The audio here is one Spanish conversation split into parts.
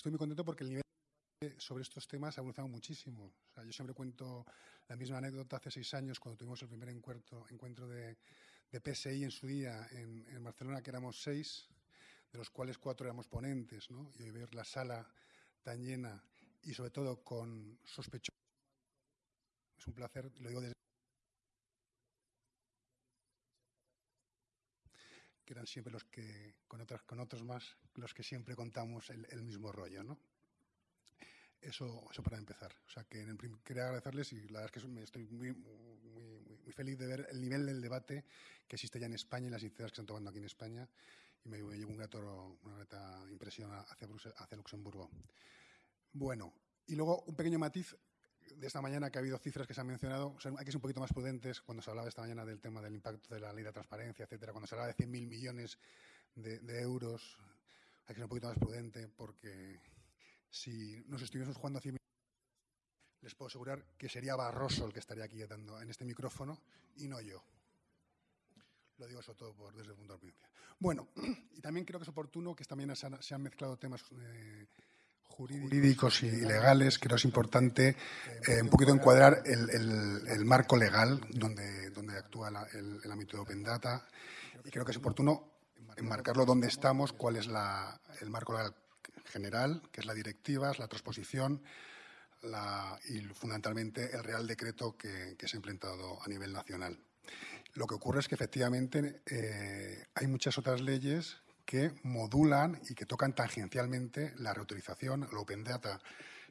estoy muy contento porque el nivel sobre estos temas ha evolucionado muchísimo. yo siempre cuento la misma anécdota hace seis años cuando tuvimos el primer encuentro, encuentro de, PSI en su día en, Barcelona, que éramos seis, de los cuales cuatro éramos ponentes, Y hoy ver la sala tan llena y sobre todo con sospechosos es un placer, lo digo desde que eran siempre los que, con, otras, con otros más, los que siempre contamos el, el mismo rollo, ¿no? Eso, eso para empezar. O sea, que quería agradecerles y la verdad es que estoy muy, muy, feliz de ver el nivel del debate que existe ya en España y las iniciativas que están tomando aquí en España. Y me, llevo un gato, una grata impresión hacia, hacia Luxemburgo. Bueno, y luego un pequeño matiz de esta mañana que ha habido cifras que se han mencionado. hay que ser un poquito más prudentes cuando se hablaba esta mañana del tema del impacto de la ley de transparencia, etcétera. Cuando se hablaba de 100.000 millones de, de euros, hay que ser un poquito más prudente porque si nos estuviésemos jugando a 100 les puedo asegurar que sería Barroso el que estaría aquí dando en este micrófono y no yo. Lo digo sobre todo por, desde el punto de vista. Bueno, y también creo que es oportuno que también se han, se han mezclado temas eh, jurídicos y legales. Creo que es importante eh, un poquito encuadrar el, marco legal donde, donde actúa el, ámbito de Open Data. Y creo que es oportuno enmarcarlo donde estamos, cuál es la, el marco legal general, que es la directiva, es la transposición y fundamentalmente el Real Decreto que, se ha implementado a nivel nacional. Lo que ocurre es que efectivamente eh, hay muchas otras leyes que modulan y que tocan tangencialmente la reutilización, el Open Data.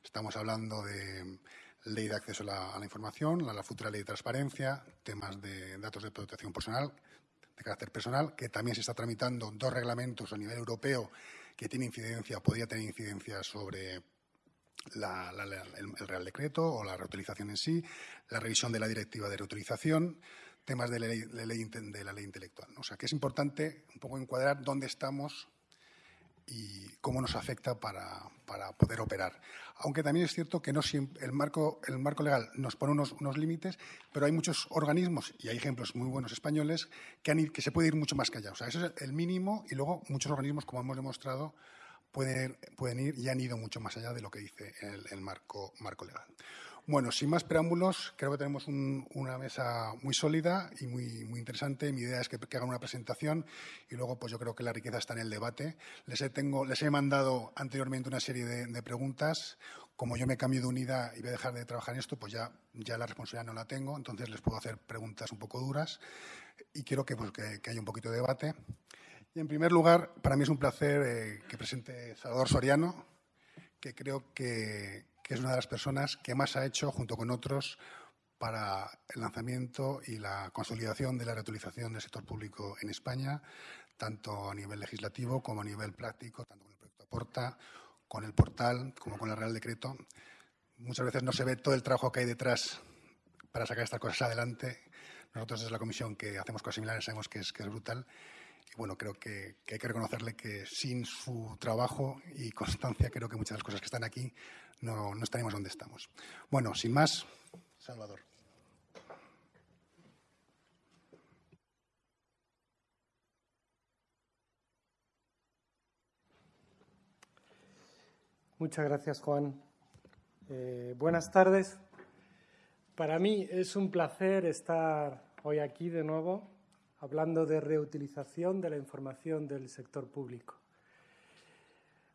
Estamos hablando de ley de acceso a la, información, la, la, futura ley de transparencia, temas de datos de protección personal, de carácter personal, que también se está tramitando dos reglamentos a nivel europeo que tiene incidencia, podría tener incidencia sobre el, Real Decreto o la reutilización en sí, la revisión de la directiva de reutilización, temas de la ley, de la ley intelectual. O sea, que es importante un poco encuadrar dónde estamos y cómo nos afecta para, poder operar. Aunque también es cierto que no siempre, el, marco, el marco legal nos pone unos, unos, límites, pero hay muchos organismos, y hay ejemplos muy buenos españoles, que, que se puede ir mucho más allá. O sea, eso es el mínimo y luego muchos organismos, como hemos demostrado, pueden, pueden ir y han ido mucho más allá de lo que dice el, el marco, marco legal. Bueno, sin más preámbulos, creo que tenemos una mesa muy sólida y muy, muy interesante. Mi idea es que, hagan una presentación y luego pues yo creo que la riqueza está en el debate. Les he, tengo, les he mandado anteriormente una serie de, preguntas. Como yo me cambio de unidad y voy a dejar de trabajar en esto, pues ya, ya la responsabilidad no la tengo, entonces les puedo hacer preguntas un poco duras y quiero que, pues, que, haya un poquito de debate. Y en primer lugar, para mí es un placer eh, que presente Salvador Soriano, que creo que, que es una de las personas que más ha hecho, junto con otros, para el lanzamiento y la consolidación de la reutilización del sector público en España, tanto a nivel legislativo como a nivel práctico, tanto con el proyecto Aporta, con el portal, como con el Real Decreto. Muchas veces no se ve todo el trabajo que hay detrás para sacar estas cosas adelante. Nosotros desde la comisión que hacemos cosas similares sabemos que es, que es brutal y bueno, creo que, hay que reconocerle que sin su trabajo y constancia, creo que muchas de las cosas que están aquí no, no estaríamos donde estamos. Bueno, sin más, Salvador. Muchas gracias, Juan. Eh, buenas tardes. Para mí es un placer estar hoy aquí de nuevo hablando de reutilización de la información del sector público.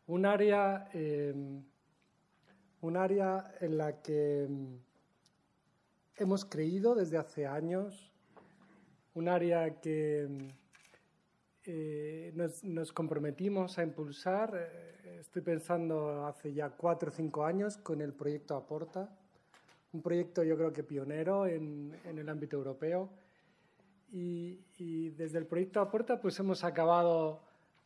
Un área, em, un área en la que em, hemos creído desde hace años, un área que em, eh, nos, comprometimos a impulsar, eh, estoy pensando hace ya cuatro o cinco años, con el proyecto Aporta, un proyecto yo creo que pionero en, en el ámbito europeo, y, desde el proyecto Aporta pues hemos acabado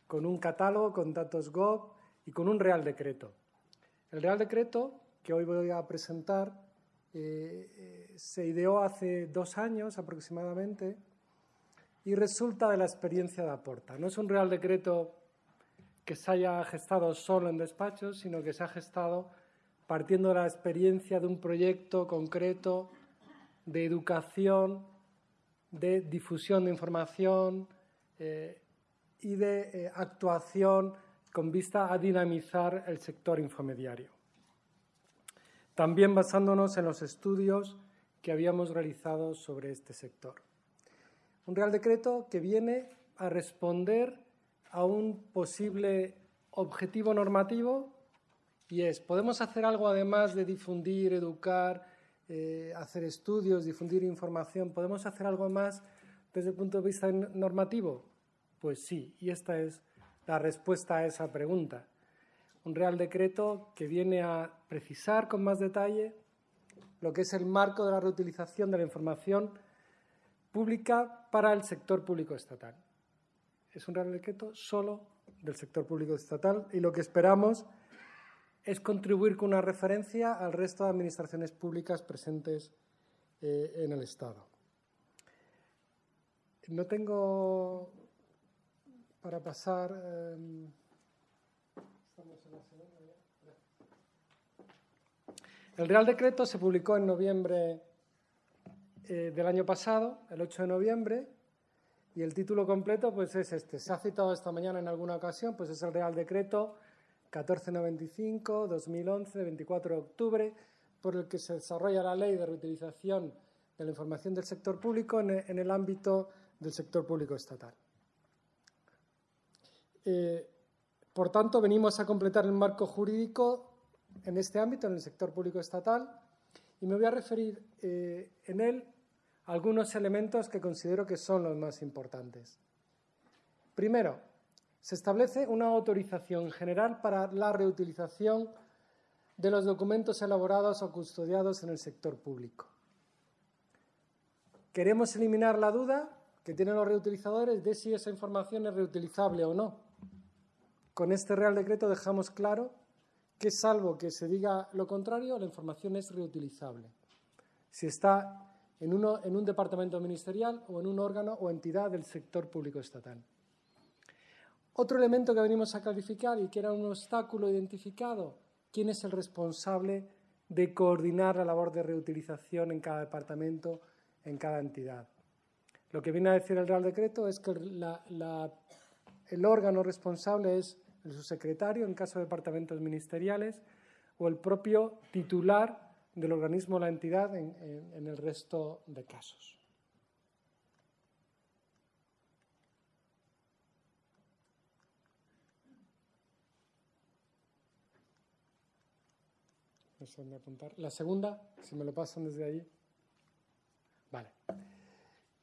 con un catálogo, con datos Gov y con un Real Decreto. El Real Decreto que hoy voy a presentar eh, eh, se ideó hace dos años aproximadamente y resulta de la experiencia de Aporta. No es un Real Decreto que se haya gestado solo en despachos, sino que se ha gestado partiendo de la experiencia de un proyecto concreto de educación de difusión de información eh, y de eh, actuación con vista a dinamizar el sector infomediario. También basándonos en los estudios que habíamos realizado sobre este sector. Un Real Decreto que viene a responder a un posible objetivo normativo y es, ¿podemos hacer algo además de difundir, educar, eh, hacer estudios, difundir información? ¿Podemos hacer algo más desde el punto de vista normativo? Pues sí, y esta es la respuesta a esa pregunta. Un Real Decreto que viene a precisar con más detalle lo que es el marco de la reutilización de la información pública para el sector público estatal. Es un Real Decreto solo del sector público estatal y lo que esperamos es contribuir con una referencia al resto de administraciones públicas presentes eh, en el Estado. No tengo para pasar. Em, el Real Decreto se publicó en noviembre eh, del año pasado, el 8 de noviembre, y el título completo pues es este. Se ha citado esta mañana en alguna ocasión, pues es el Real Decreto 1495-2011, 24 de octubre, por el que se desarrolla la ley de reutilización de la información del sector público en el ámbito del sector público estatal. Eh, por tanto, venimos a completar el marco jurídico en este ámbito, en el sector público estatal, y me voy a referir eh, en él a algunos elementos que considero que son los más importantes. Primero, se establece una autorización general para la reutilización de los documentos elaborados o custodiados en el sector público. Queremos eliminar la duda que tienen los reutilizadores de si esa información es reutilizable o no. Con este Real Decreto dejamos claro que, salvo que se diga lo contrario, la información es reutilizable. Si está en, un departamento ministerial o en un órgano o entidad del sector público estatal. Otro elemento que venimos a clarificar y que era un obstáculo identificado, ¿quién es el responsable de coordinar la labor de reutilización en cada departamento, en cada entidad? Lo que viene a decir el Real Decreto es que el órgano responsable es el subsecretario en caso de departamentos ministeriales o el propio titular del organismo o la entidad en, en el resto de casos. La segunda, si me lo pasan desde ahí. Vale.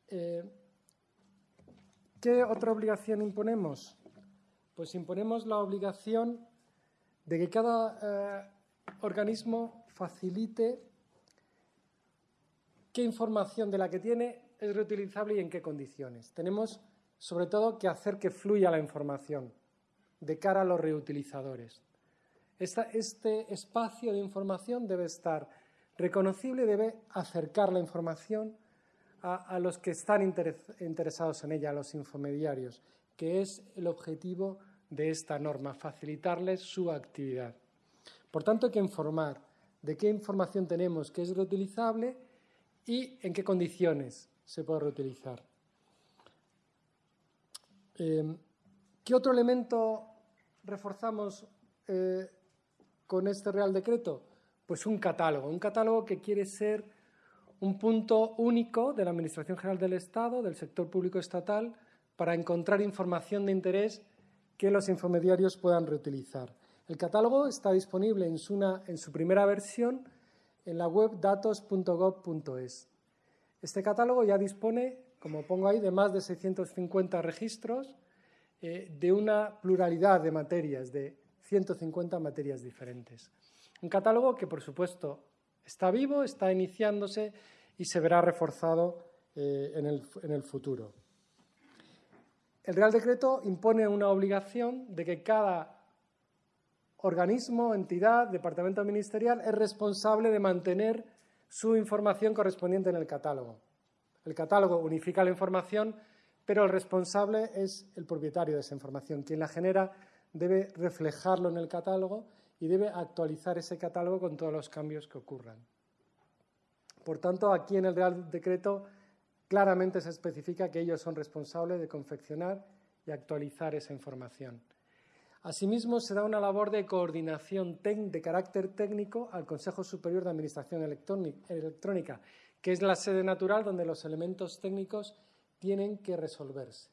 Eh, ¿Qué otra obligación imponemos? Pues imponemos la obligación de que cada eh, organismo facilite qué información de la que tiene es reutilizable y en qué condiciones. Tenemos, sobre todo, que hacer que fluya la información de cara a los reutilizadores. Este espacio de información debe estar reconocible, debe acercar la información a, los que están interesados en ella, a los infomediarios, que es el objetivo de esta norma, facilitarles su actividad. Por tanto, hay que informar de qué información tenemos que es reutilizable y en qué condiciones se puede reutilizar. Em, ¿Qué otro elemento reforzamos eh, con este Real Decreto? Pues un catálogo, un catálogo que quiere ser un punto único de la Administración General del Estado, del sector público estatal, para encontrar información de interés que los infomediarios puedan reutilizar. El catálogo está disponible en su, primera versión en la web datos.gov.es. Este catálogo ya dispone, como pongo ahí, de más de 650 registros eh, de una pluralidad de materias, de 150 materias diferentes. Un catálogo que, por supuesto, está vivo, está iniciándose y se verá reforzado eh, en, el, futuro. El Real Decreto impone una obligación de que cada organismo, entidad, departamento ministerial es responsable de mantener su información correspondiente en el catálogo. El catálogo unifica la información, pero el responsable es el propietario de esa información. Quien la genera debe reflejarlo en el catálogo y debe actualizar ese catálogo con todos los cambios que ocurran. Por tanto, aquí en el Real Decreto claramente se especifica que ellos son responsables de confeccionar y actualizar esa información. Asimismo, se da una labor de coordinación de carácter técnico al Consejo Superior de Administración Electrónica, que es la sede natural donde los elementos técnicos tienen que resolverse.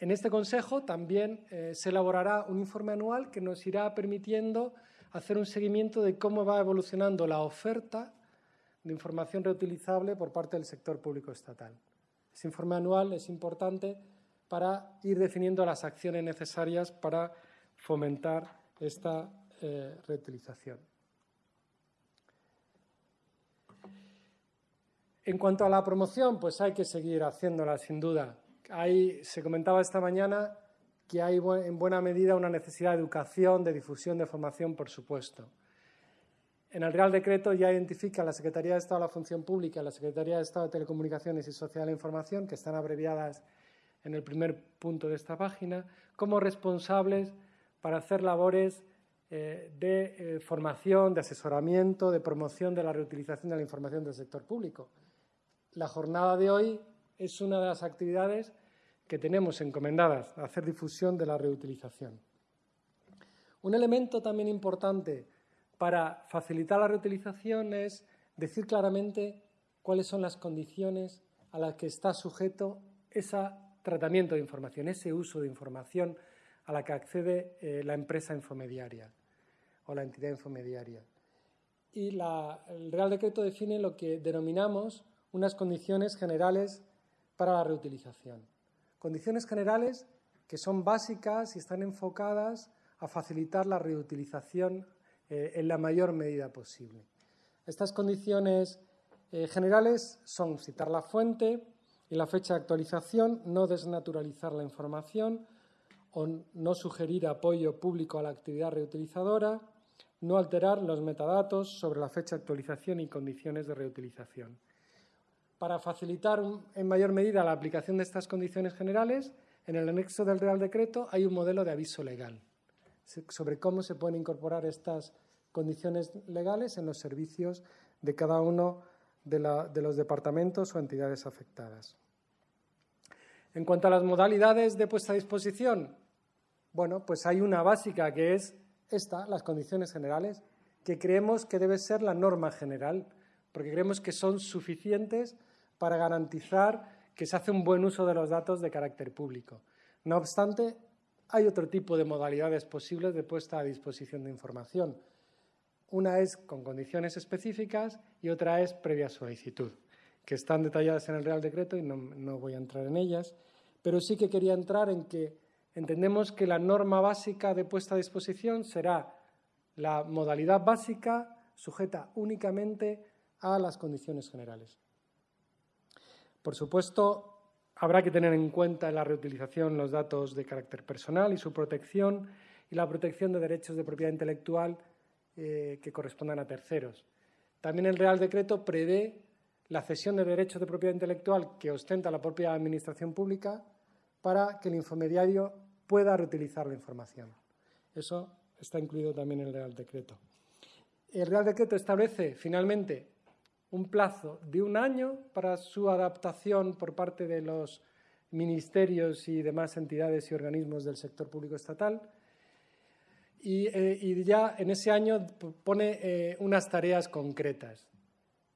En este Consejo también eh, se elaborará un informe anual que nos irá permitiendo hacer un seguimiento de cómo va evolucionando la oferta de información reutilizable por parte del sector público estatal. Ese informe anual es importante para ir definiendo las acciones necesarias para fomentar esta eh, reutilización. En cuanto a la promoción, pues hay que seguir haciéndola sin duda. Se comentaba esta mañana que hay en buena medida una necesidad de educación, de difusión, de formación, por supuesto. En el Real Decreto ya identifica la Secretaría de Estado de la Función Pública la Secretaría de Estado de Telecomunicaciones y Sociedad de la Información, que están abreviadas en el primer punto de esta página, como responsables para hacer labores eh, de eh, formación, de asesoramiento, de promoción de la reutilización de la información del sector público. La jornada de hoy es una de las actividades que tenemos encomendadas, a hacer difusión de la reutilización. Un elemento también importante para facilitar la reutilización es decir claramente cuáles son las condiciones a las que está sujeto ese tratamiento de información, ese uso de información a la que accede eh, la empresa infomediaria o la entidad infomediaria. Y el Real Decreto define lo que denominamos unas condiciones generales para la reutilización. Condiciones generales que son básicas y están enfocadas a facilitar la reutilización eh, en la mayor medida posible. Estas condiciones eh, generales son citar la fuente y la fecha de actualización, no desnaturalizar la información o no sugerir apoyo público a la actividad reutilizadora, no alterar los metadatos sobre la fecha de actualización y condiciones de reutilización. Para facilitar en mayor medida la aplicación de estas condiciones generales, en el anexo del Real Decreto hay un modelo de aviso legal sobre cómo se pueden incorporar estas condiciones legales en los servicios de cada uno de, los departamentos o entidades afectadas. En cuanto a las modalidades de puesta a disposición, bueno, pues hay una básica que es esta, las condiciones generales, que creemos que debe ser la norma general, porque creemos que son suficientes para garantizar que se hace un buen uso de los datos de carácter público. No obstante, hay otro tipo de modalidades posibles de puesta a disposición de información. Una es con condiciones específicas y otra es previa solicitud, que están detalladas en el Real Decreto y no, no voy a entrar en ellas, pero sí que quería entrar en que entendemos que la norma básica de puesta a disposición será la modalidad básica sujeta únicamente a las condiciones generales. Por supuesto, habrá que tener en cuenta en la reutilización los datos de carácter personal y su protección y la protección de derechos de propiedad intelectual eh, que correspondan a terceros. También el Real Decreto prevé la cesión de derechos de propiedad intelectual que ostenta la propia Administración Pública para que el infomediario pueda reutilizar la información. Eso está incluido también en el Real Decreto. El Real Decreto establece, finalmente, un plazo de un año para su adaptación por parte de los ministerios y demás entidades y organismos del sector público estatal. Y, eh, ya en ese año pone eh, unas tareas concretas.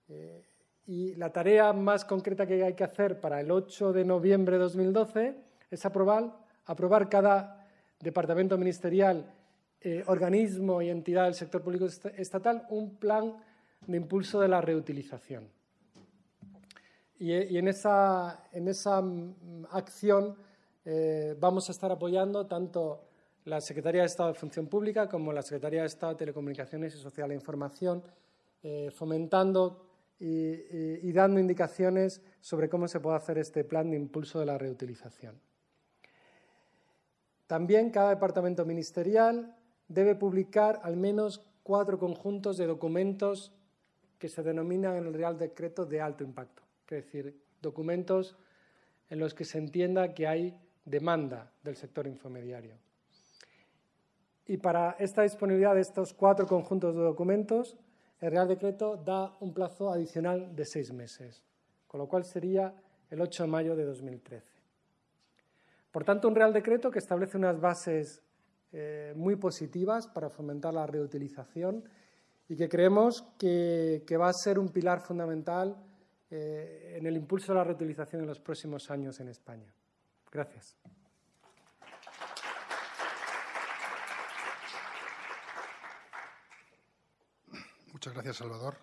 Eh, y la tarea más concreta que hay que hacer para el 8 de noviembre de 2012 es aprobar, aprobar cada departamento ministerial, organismo y entidad del sector público estatal un plan de impulso de la reutilización. Y, en, esa, en, esa, mm, acción eh, vamos a estar apoyando tanto la Secretaría de Estado de Función Pública como la Secretaría de Estado de Telecomunicaciones y Social de Información, eh, fomentando y dando indicaciones sobre cómo se puede hacer este plan de impulso de la reutilización. También cada departamento ministerial debe publicar al menos cuatro conjuntos de documentos que se denominan en el Real Decreto de alto impacto, es decir, documentos en los que se entienda que hay demanda del sector infomediario. Y para esta disponibilidad de estos cuatro conjuntos de documentos, el Real Decreto da un plazo adicional de seis meses, con lo cual sería el 8 de mayo de 2013. Por tanto, un Real Decreto que establece unas bases eh, muy positivas para fomentar la reutilización y que creemos que, va a ser un pilar fundamental eh, en el impulso de la reutilización en los próximos años en España. Gracias. Muchas gracias, Salvador.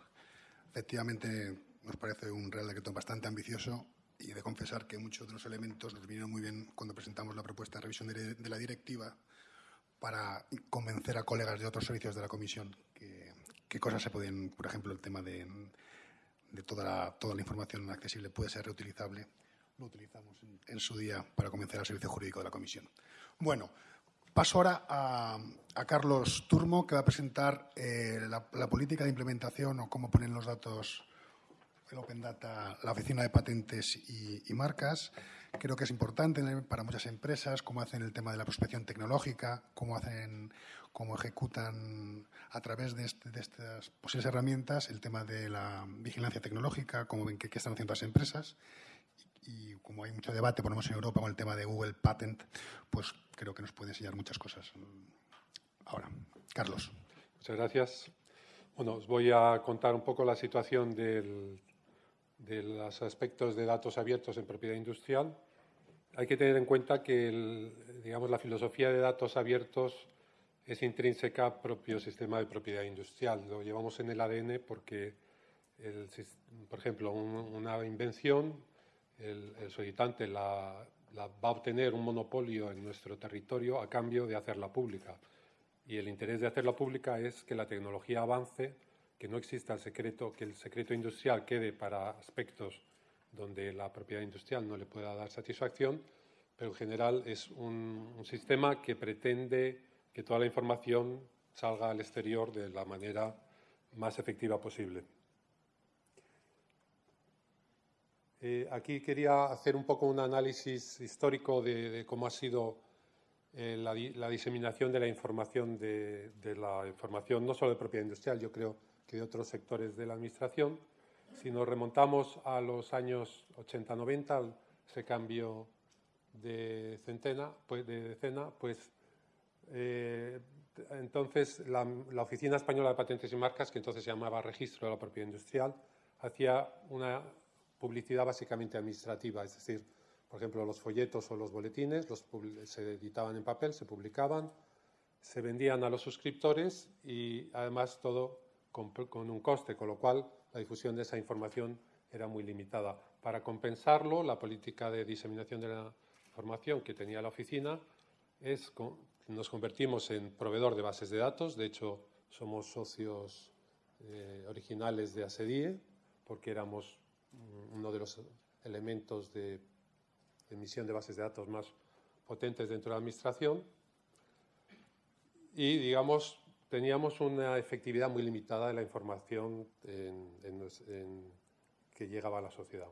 Efectivamente, nos parece un Real Decreto bastante ambicioso y de confesar que muchos de los elementos nos vinieron muy bien cuando presentamos la propuesta de revisión de, la directiva para convencer a colegas de otros servicios de la Comisión que, qué cosas se pueden, por ejemplo, el tema de, toda, la, toda la información accesible puede ser reutilizable. Lo utilizamos en, su día para convencer al servicio jurídico de la Comisión. Bueno, paso ahora a, Carlos Turmo, que va a presentar eh, la, política de implementación o cómo ponen los datos el Open Data, la oficina de patentes y, marcas. Creo que es importante para muchas empresas cómo hacen el tema de la prospección tecnológica, cómo hacen, cómo ejecutan a través de, este, estas posibles herramientas el tema de la vigilancia tecnológica, cómo ven qué, están haciendo las empresas. Y, como hay mucho debate, ponemos en Europa con el tema de Google Patent, pues creo que nos puede enseñar muchas cosas. Ahora, Carlos. Muchas gracias. Bueno, os voy a contar un poco la situación del de los aspectos de datos abiertos en propiedad industrial, hay que tener en cuenta que digamos, la filosofía de datos abiertos es intrínseca al propio sistema de propiedad industrial. Lo llevamos en el ADN porque, por ejemplo, una invención, el, solicitante la, va a obtener un monopolio en nuestro territorio a cambio de hacerla pública. Y el interés de hacerla pública es que la tecnología avance que no exista el secreto, que el secreto industrial quede para aspectos donde la propiedad industrial no le pueda dar satisfacción, pero en general es un, sistema que pretende que toda la información salga al exterior de la manera más efectiva posible. Eh, aquí quería hacer un poco un análisis histórico de, cómo ha sido eh, la, diseminación de la información de, de, la información no solo de propiedad industrial, yo creo que de otros sectores de la Administración. Si nos remontamos a los años 80-90, ese cambio de centena, pues, de decena, pues eh, entonces la, Oficina Española de Patentes y Marcas, que entonces se llamaba Registro de la Propiedad Industrial, hacía una publicidad básicamente administrativa, es decir, por ejemplo, los folletos o los boletines los se editaban en papel, se publicaban, se vendían a los suscriptores y además todo con, un coste, con lo cual la difusión de esa información era muy limitada. Para compensarlo, la política de diseminación de la información que tenía la oficina es nos convertimos en proveedor de bases de datos. De hecho, somos socios eh, originales de ASEDIE porque éramos uno de los elementos de emisión de bases de datos más potentes dentro de la Administración. Y, digamos, teníamos una efectividad muy limitada de la información que llegaba a la sociedad.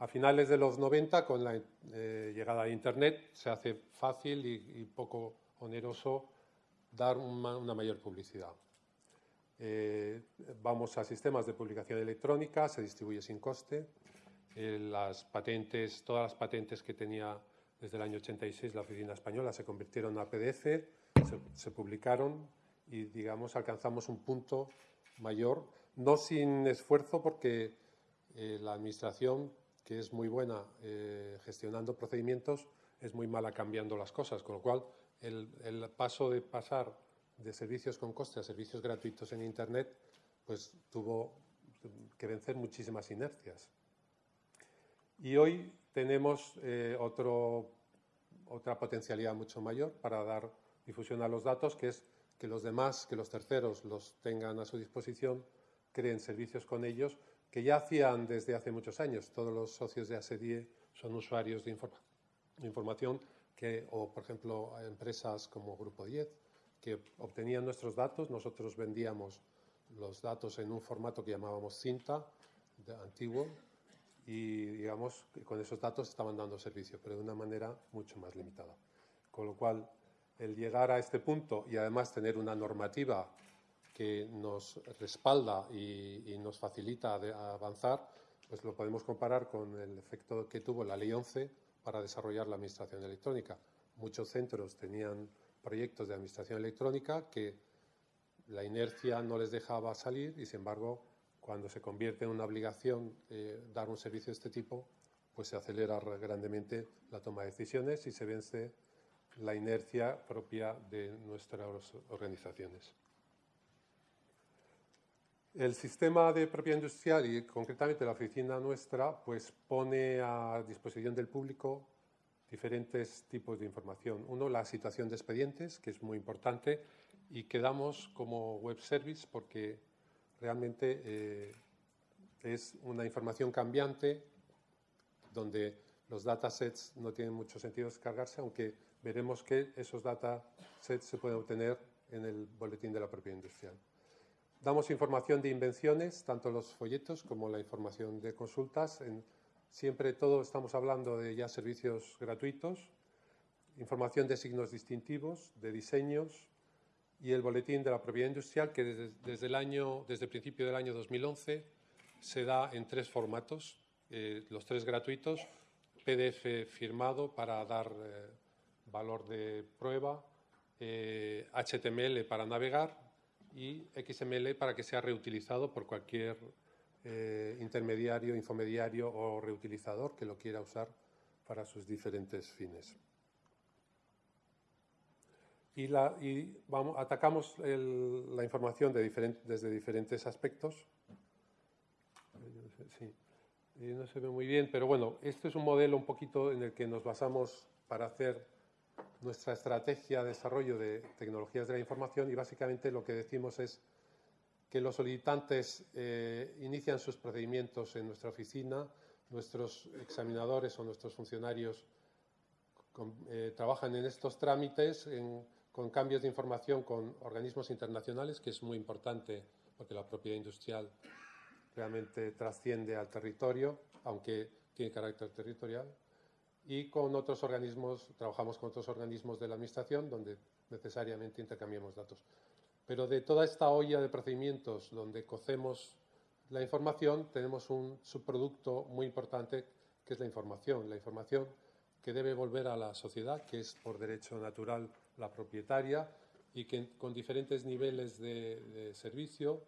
A finales de los 90, con la eh, llegada a Internet, se hace fácil y, poco oneroso dar una, mayor publicidad. Eh, vamos a sistemas de publicación electrónica, se distribuye sin coste. Eh, las patentes, todas las patentes que tenía desde el año 86 la oficina española se convirtieron a PDF, se, publicaron y, digamos, alcanzamos un punto mayor, no sin esfuerzo porque eh, la Administración, que es muy buena eh, gestionando procedimientos, es muy mala cambiando las cosas, con lo cual el, paso de pasar de servicios con coste a servicios gratuitos en Internet, pues tuvo que vencer muchísimas inercias. Y hoy tenemos eh, otra potencialidad mucho mayor para dar difusión a los datos, que es que los demás, que los terceros los tengan a su disposición, creen servicios con ellos, que ya hacían desde hace muchos años. Todos los socios de ASEDIE son usuarios de, información, que, o por ejemplo empresas como Grupo 10, que obtenían nuestros datos, nosotros vendíamos los datos en un formato que llamábamos cinta, de antiguo, y digamos, con esos datos estaban dando servicio, pero de una manera mucho más limitada. Con lo cual, el llegar a este punto y además tener una normativa que nos respalda y, nos facilita avanzar, pues lo podemos comparar con el efecto que tuvo la Ley 11 para desarrollar la administración electrónica. Muchos centros tenían proyectos de administración electrónica que la inercia no les dejaba salir y, sin embargo, cuando se convierte en una obligación eh, dar un servicio de este tipo, pues se acelera grandemente la toma de decisiones y se vence la inercia propia de nuestras organizaciones. El sistema de propiedad industrial y concretamente la oficina nuestra pues pone a disposición del público diferentes tipos de información. Uno, la situación de expedientes, que es muy importante y que damos como web service porque realmente eh, es una información cambiante donde los datasets no tienen mucho sentido descargarse, aunque veremos que esos datasets se pueden obtener en el boletín de la propiedad industrial. Damos información de invenciones, tanto los folletos como la información de consultas. En, siempre todo estamos hablando de ya servicios gratuitos, información de signos distintivos, de diseños y el boletín de la propiedad industrial que desde, el año, desde el principio del año 2011 se da en tres formatos, eh, los tres gratuitos, PDF firmado para dar eh, valor de prueba, HTML eh, para navegar y XML para que sea reutilizado por cualquier eh, intermediario, infomediario o reutilizador que lo quiera usar para sus diferentes fines. Y, la, y vamos, atacamos la información de desde diferentes aspectos. Sí, no se ve muy bien, pero bueno, este es un modelo un poquito en el que nos basamos para hacer nuestra estrategia de desarrollo de tecnologías de la información y básicamente lo que decimos es que los solicitantes eh, inician sus procedimientos en nuestra oficina, nuestros examinadores o nuestros funcionarios eh, trabajan en estos trámites con cambios de información con organismos internacionales, que es muy importante porque la propiedad industrial realmente trasciende al territorio, aunque tiene carácter territorial y con otros organismos, trabajamos con otros organismos de la Administración donde necesariamente intercambiamos datos. Pero de toda esta olla de procedimientos donde cocemos la información, tenemos un subproducto muy importante que es la información. La información que debe volver a la sociedad, que es por derecho natural la propietaria y que con diferentes niveles de, de servicio,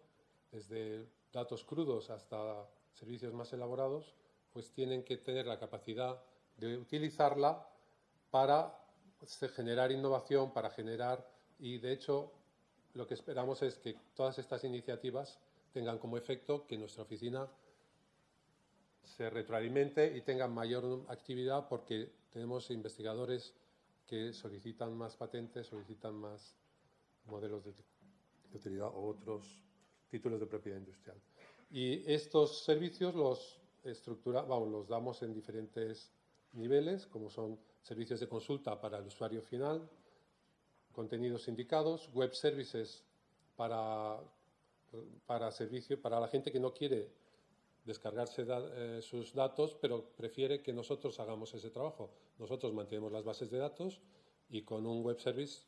desde datos crudos hasta servicios más elaborados, pues tienen que tener la capacidad de utilizarla para generar innovación, para generar, y de hecho lo que esperamos es que todas estas iniciativas tengan como efecto que nuestra oficina se retroalimente y tenga mayor actividad porque tenemos investigadores que solicitan más patentes, solicitan más modelos de, utilidad o otros títulos de propiedad industrial. Y estos servicios los estructura, vamos, los damos en diferentes niveles, como son servicios de consulta para el usuario final, contenidos indicados, web services para, para servicio, para la gente que no quiere descargarse eh, sus datos, pero prefiere que nosotros hagamos ese trabajo. Nosotros mantenemos las bases de datos y con un web service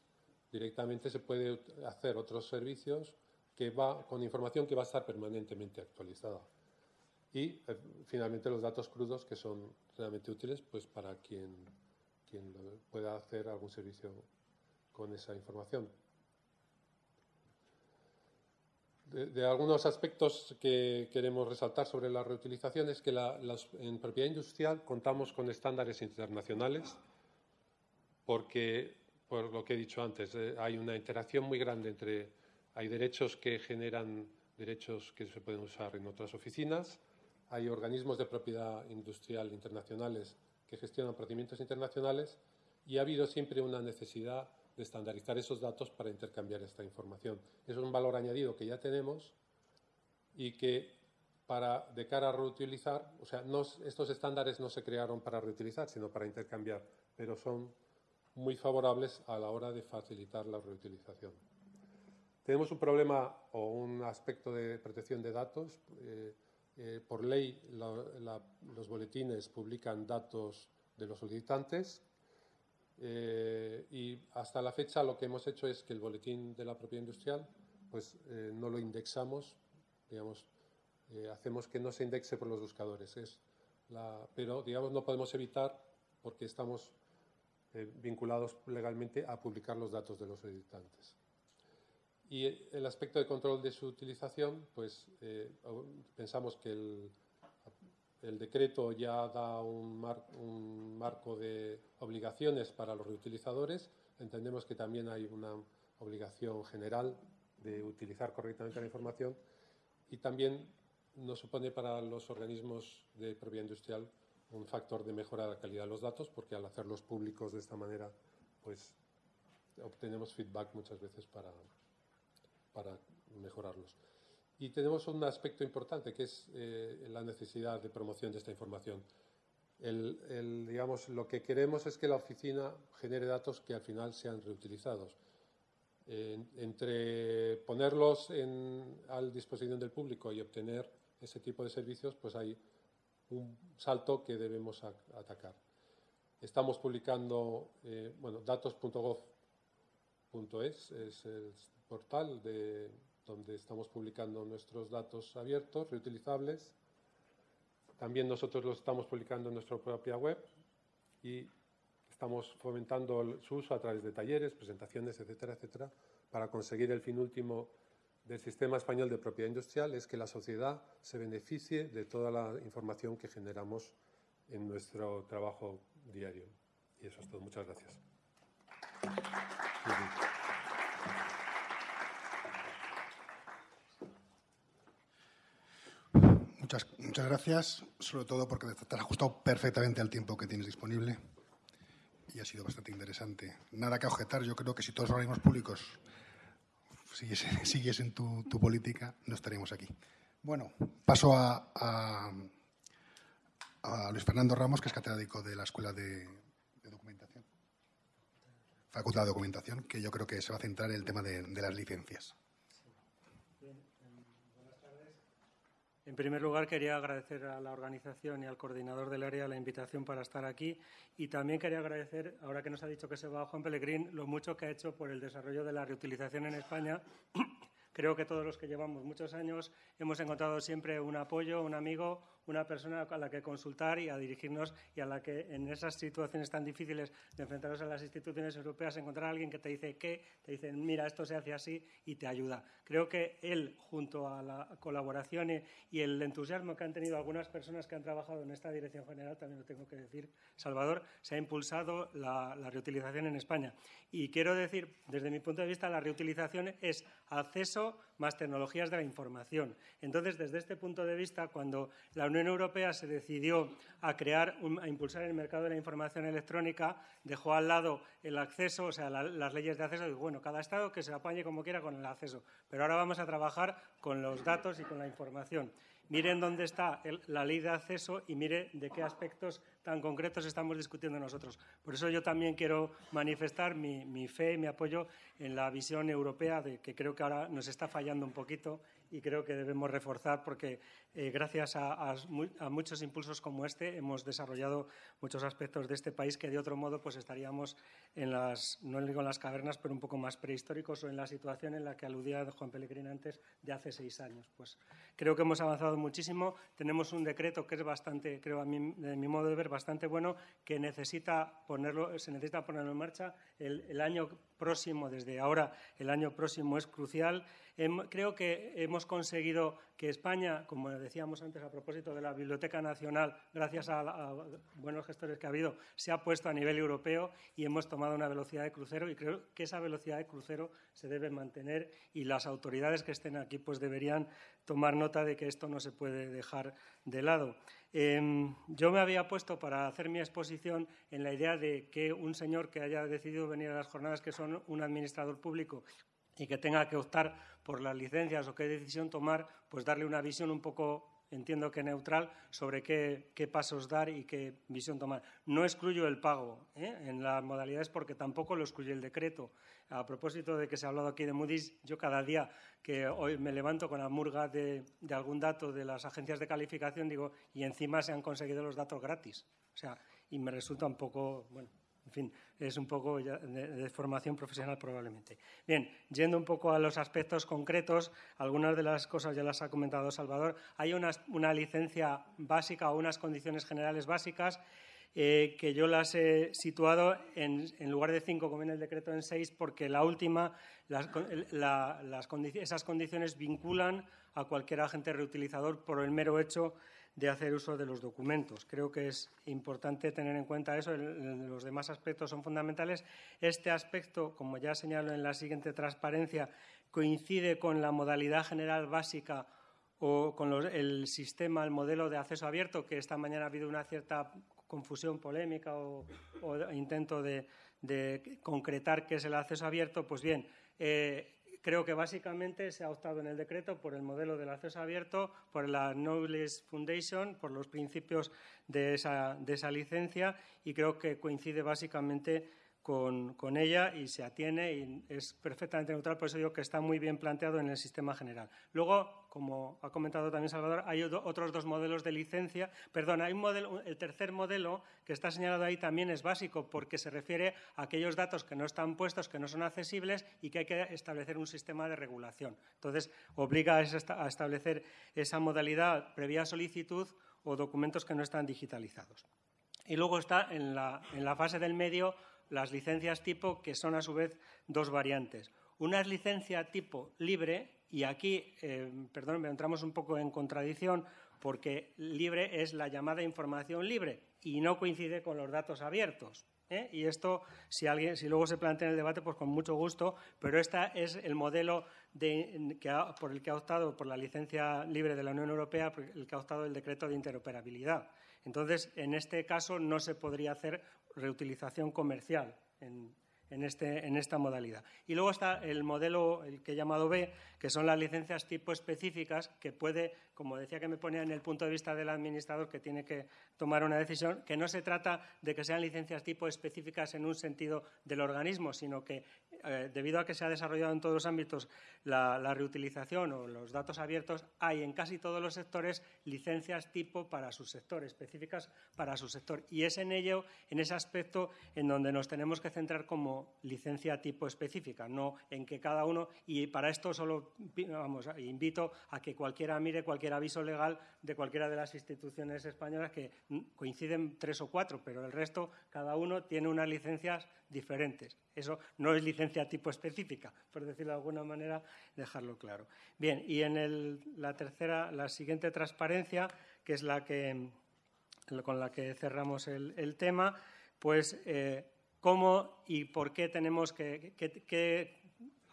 directamente se puede hacer otros servicios que va con información que va a estar permanentemente actualizada y eh, finalmente los datos crudos que son realmente útiles pues para quien, pueda hacer algún servicio con esa información. De, algunos aspectos que queremos resaltar sobre la reutilización es que en propiedad industrial contamos con estándares internacionales porque, por lo que he dicho antes, eh, hay una interacción muy grande entre, hay derechos que generan derechos que se pueden usar en otras oficinas, hay organismos de propiedad industrial internacionales que gestionan procedimientos internacionales y ha habido siempre una necesidad de estandarizar esos datos para intercambiar esta información. Es un valor añadido que ya tenemos y que para, de cara a reutilizar, o sea, estos estándares no se crearon para reutilizar, sino para intercambiar, pero son muy favorables a la hora de facilitar la reutilización. Tenemos un problema o un aspecto de protección de datos. Eh, eh, por ley, los boletines publican datos de los solicitantes eh, y hasta la fecha lo que hemos hecho es que el boletín de la propiedad industrial pues eh, no lo indexamos, digamos, hacemos que no se indexe por los buscadores. Es pero, digamos, no podemos evitar porque estamos vinculados legalmente a publicar los datos de los editantes. Y el aspecto de control de su utilización, pues eh, pensamos que el, decreto ya da un, un, marco de obligaciones para los reutilizadores. Entendemos que también hay una obligación general de utilizar correctamente la información y también nos supone para los organismos de propiedad industrial un factor de mejora de la calidad de los datos, porque al hacerlos públicos de esta manera, pues obtenemos feedback muchas veces para, para mejorarlos. Y tenemos un aspecto importante que es eh, la necesidad de promoción de esta información. El, digamos, lo que queremos es que la oficina genere datos que al final sean reutilizados. entre ponerlos en, a disposición del público y obtener ese tipo de servicios, pues hay un salto que debemos atacar. Estamos publicando, eh, bueno, datos.gov.es es el portal de, donde estamos publicando nuestros datos abiertos, reutilizables. También nosotros los estamos publicando en nuestra propia web y estamos fomentando su uso a través de talleres, presentaciones, etcétera, etcétera, para conseguir el fin último del sistema español de propiedad industrial es que la sociedad se beneficie de toda la información que generamos en nuestro trabajo diario. Y eso es todo. Muchas gracias. Muchas, gracias, sobre todo porque te has ajustado perfectamente al tiempo que tienes disponible y ha sido bastante interesante. Nada que objetar, yo creo que si todos los organismos públicos sigues, en tu, política, no estaríamos aquí. Bueno, paso a, Luis Fernando Ramos, que es catedrático de la Escuela de, Documentación, Facultad de Documentación, que yo creo que se va a centrar en el tema de las licencias. En primer lugar, quería agradecer a la organización y al coordinador del área la invitación para estar aquí. Y también quería agradecer, ahora que nos ha dicho que se va Juan Pellegrín, lo mucho que ha hecho por el desarrollo de la reutilización en España. Creo que todos los que llevamos muchos años hemos encontrado siempre un apoyo, un amigo, una persona a la que consultar y a dirigirnos y a la que en esas situaciones tan difíciles de enfrentarnos a las instituciones europeas encontrar a alguien que te dice qué, te dice mira esto se hace así y te ayuda. Creo que él junto a la colaboración y el entusiasmo que han tenido algunas personas que han trabajado en esta dirección general, también lo tengo que decir, Salvador, se ha impulsado la, la reutilización en España. Y quiero decir, desde mi punto de vista, la reutilización es acceso más tecnologías de la información. Entonces, desde este punto de vista, cuando la Unión Europea se decidió a crear, a impulsar el mercado de la información electrónica, dejó al lado el acceso, o sea, las leyes de acceso, y bueno, cada Estado que se apañe como quiera con el acceso. Pero ahora vamos a trabajar con los datos y con la información. Miren dónde está la ley de acceso y mire de qué aspectos tan concretos estamos discutiendo nosotros. Por eso yo también quiero manifestar mi, mi fe y mi apoyo en la visión europea, de que creo que ahora nos está fallando un poquito y creo que debemos reforzar porque eh, gracias a, muchos impulsos como este hemos desarrollado muchos aspectos de este país que de otro modo pues estaríamos en las, no en las cavernas, pero un poco más prehistóricos o en la situación en la que aludía Juan Pellegrín antes de hace seis años. Pues creo que hemos avanzado muchísimo. Tenemos un decreto que es bastante, creo a mi modo de ver, bastante bueno, que necesita ponerlo, se necesita ponerlo en marcha. El año próximo, desde ahora, el año próximo es crucial. Creo que hemos conseguido que España, como decíamos antes a propósito de la Biblioteca Nacional, gracias a, buenos gestores que ha habido, se ha puesto a nivel europeo y hemos tomado una velocidad de crucero y creo que esa velocidad de crucero se debe mantener y las autoridades que estén aquí pues deberían tomar nota de que esto no se puede dejar de lado. Em, yo me había puesto para hacer mi exposición en la idea de que un señor que haya decidido venir a las jornadas, que son un administrador público y que tenga que optar por las licencias o qué decisión tomar, pues darle una visión un poco, entiendo que neutral, sobre qué, pasos dar y qué visión tomar. No excluyo el pago ¿eh? en las modalidades porque tampoco lo excluye el decreto. A propósito de que se ha hablado aquí de Moody's, yo cada día que hoy me levanto con la murga de, de algún dato de las agencias de calificación, digo, y encima se han conseguido los datos gratis. O sea, y me resulta un poco, bueno, en fin, es un poco de, formación profesional probablemente. Bien, yendo un poco a los aspectos concretos, algunas de las cosas ya las ha comentado Salvador. Hay una, licencia básica o unas condiciones generales básicas eh, que yo las he situado en, lugar de cinco, como en el decreto, en seis, porque la última, esas condiciones vinculan a cualquier agente reutilizador por el mero hecho de hacer uso de los documentos. Creo que es importante tener en cuenta eso. los demás aspectos son fundamentales. Este aspecto, como ya señalo en la siguiente transparencia, coincide con la modalidad general básica o con el sistema, el modelo de acceso abierto, que esta mañana ha habido una cierta confusión polémica o, intento de, concretar qué es el acceso abierto. Pues bien, eh, creo que básicamente se ha optado en el decreto por el modelo del acceso abierto, por la Knowledge Foundation, por los principios de esa, de esa licencia y creo que coincide básicamente con, ella y se atiene y es perfectamente neutral, por eso digo que está muy bien planteado en el sistema general. Luego, como ha comentado también Salvador, hay otros dos modelos de licencia. Perdón, hay un modelo, el tercer modelo que está señalado ahí también es básico porque se refiere a aquellos datos que no están puestos, que no son accesibles y que hay que establecer un sistema de regulación. Entonces, obliga a establecer esa modalidad previa solicitud o documentos que no están digitalizados. Y luego está en la, en la fase del medio las licencias tipo, que son a su vez dos variantes. Una es licencia tipo libre, y aquí, eh, perdón, entramos un poco en contradicción, porque libre es la llamada información libre y no coincide con los datos abiertos. ¿eh? Y esto, si, alguien, si luego se plantea en el debate, pues con mucho gusto, pero este es el modelo por el que ha optado por la licencia libre de la Unión Europea, el que ha optado el decreto de interoperabilidad. Entonces, en este caso no se podría hacer reutilización comercial en, este, en, esta modalidad. Y luego está el modelo, el que he llamado B, que son las licencias tipo específicas, que puede, como decía que me ponía en el punto de vista del administrador que tiene que tomar una decisión, que no se trata de que sean licencias tipo específicas en un sentido del organismo, sino que eh, debido a que se ha desarrollado en todos los ámbitos la, reutilización o los datos abiertos, hay en casi todos los sectores licencias tipo para su sector, específicas para su sector. Y es en ello, en ese aspecto, en donde nos tenemos que centrar como licencia tipo específica, no en que cada uno, y para esto solo vamos, invito a que cualquiera mire cualquier aviso legal de cualquiera de las instituciones españolas que coinciden tres o cuatro, pero el resto, cada uno tiene unas licencias diferentes. Eso no es licencia tipo específica, por decirlo de alguna manera, dejarlo claro. Bien, y en la tercera, la siguiente transparencia, que es la que, con la que cerramos el, tema, pues eh, cómo y por qué tenemos que, qué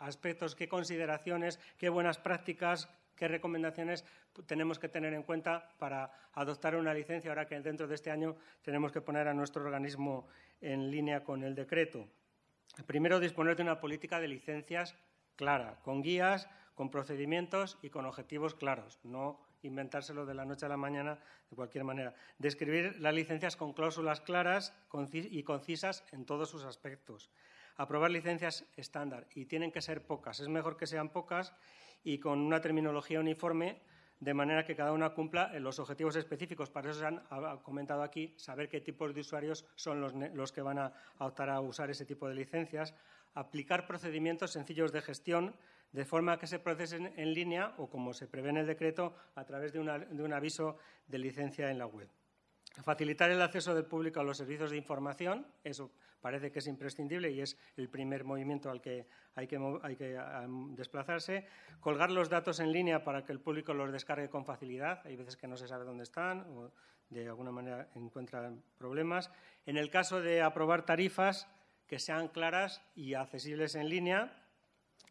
aspectos, qué consideraciones, qué buenas prácticas, qué recomendaciones tenemos que tener en cuenta para adoptar una licencia ahora que dentro de este año tenemos que poner a nuestro organismo en línea con el decreto. Primero, disponer de una política de licencias clara, con guías, con procedimientos y con objetivos claros, no inventárselo de la noche a la mañana de cualquier manera. Describir las licencias con cláusulas claras y concisas en todos sus aspectos. Aprobar licencias estándar y tienen que ser pocas. Es mejor que sean pocas y con una terminología uniforme de manera que cada una cumpla los objetivos específicos. Para eso se han comentado aquí, saber qué tipos de usuarios son los, que van a, optar a usar ese tipo de licencias, aplicar procedimientos sencillos de gestión de forma que se procesen en línea o, como se prevé en el decreto, a través de un aviso de licencia en la web. Facilitar el acceso del público a los servicios de información, eso parece que es imprescindible y es el primer movimiento al que hay que, desplazarse. Colgar los datos en línea para que el público los descargue con facilidad. Hay veces que no se sabe dónde están o de alguna manera encuentran problemas. En el caso de aprobar tarifas, que sean claras y accesibles en línea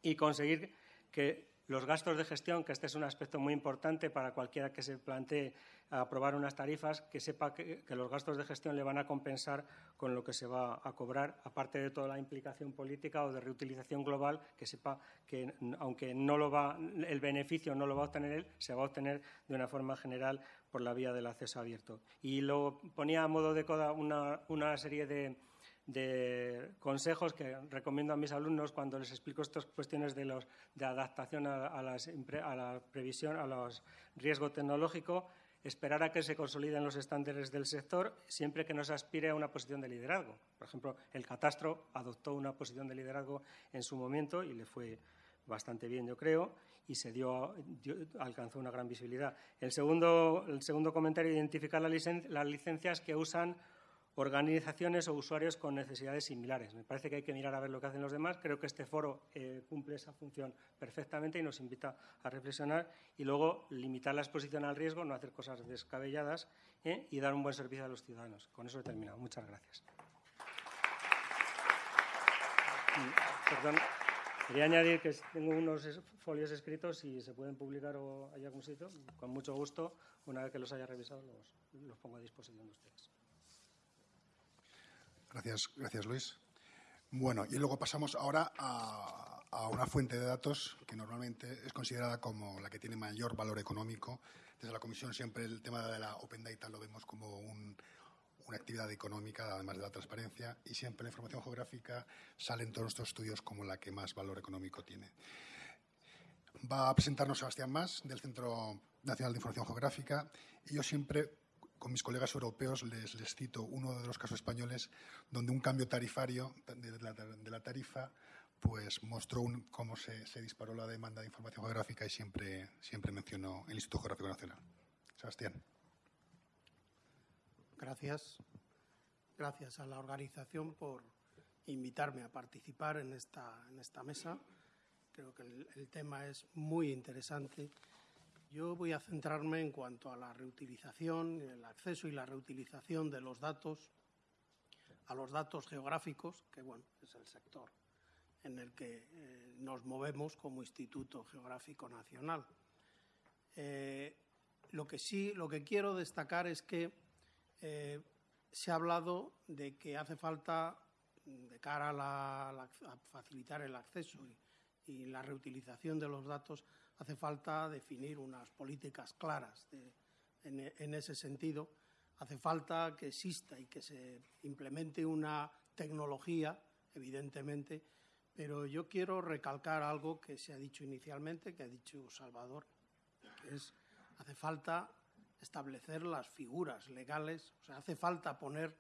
y conseguir que los gastos de gestión, que este es un aspecto muy importante para cualquiera que se plantee aprobar unas tarifas, que sepa que, los gastos de gestión le van a compensar con lo que se va a cobrar, aparte de toda la implicación política o de reutilización global, que sepa que aunque no lo va, el beneficio no lo va a obtener él, se va a obtener de una forma general por la vía del acceso abierto. Y lo ponía a modo de coda una serie de de consejos que recomiendo a mis alumnos cuando les explico estas cuestiones de, los, de adaptación a, la previsión, a los riesgos tecnológicos, esperar a que se consoliden los estándares del sector siempre que no se aspire a una posición de liderazgo. Por ejemplo, el catastro adoptó una posición de liderazgo en su momento y le fue bastante bien, yo creo, y se dio, alcanzó una gran visibilidad. El segundo, el segundo comentario, identificar las licencias que usan organizaciones o usuarios con necesidades similares. Me parece que hay que mirar a ver lo que hacen los demás. Creo que este foro eh, cumple esa función perfectamente y nos invita a reflexionar y luego limitar la exposición al riesgo, no hacer cosas descabelladas ¿eh? y dar un buen servicio a los ciudadanos. Con eso he terminado. Muchas gracias. Perdón. Quería añadir que tengo unos folios escritos y se pueden publicar o hay algún sitio. Con mucho gusto, una vez que los haya revisado, los, los pongo a disposición de ustedes. Gracias, gracias Luis. Bueno, y luego pasamos ahora a, una fuente de datos que normalmente es considerada como la que tiene mayor valor económico. Desde la Comisión siempre el tema de la Open Data lo vemos como un, una actividad económica, además de la transparencia, y siempre la información geográfica sale en todos nuestros estudios como la que más valor económico tiene. Va a presentarnos Sebastián Más, del Centro Nacional de Información Geográfica, y yo siempre con mis colegas europeos les, cito uno de los casos españoles donde un cambio tarifario de la, tarifa pues mostró un, cómo se, disparó la demanda de información geográfica y siempre, siempre mencionó el Instituto Geográfico Nacional. Sebastián. Gracias. Gracias a la organización por invitarme a participar en esta, en esta mesa. Creo que el tema es muy interesante yo voy a centrarme en cuanto a la reutilización, el acceso y la reutilización de los datos, a los datos geográficos, que bueno, es el sector en el que eh, nos movemos como Instituto Geográfico Nacional. Eh, lo que sí, lo que quiero destacar es que eh, se ha hablado de que hace falta, de cara a, la, facilitar el acceso y la reutilización de los datos, hace falta definir unas políticas claras en, en, ese sentido. Hace falta que exista y que se implemente una tecnología, evidentemente, pero yo quiero recalcar algo que se ha dicho inicialmente, que ha dicho Salvador, que es hace falta establecer las figuras legales, o sea, hace falta poner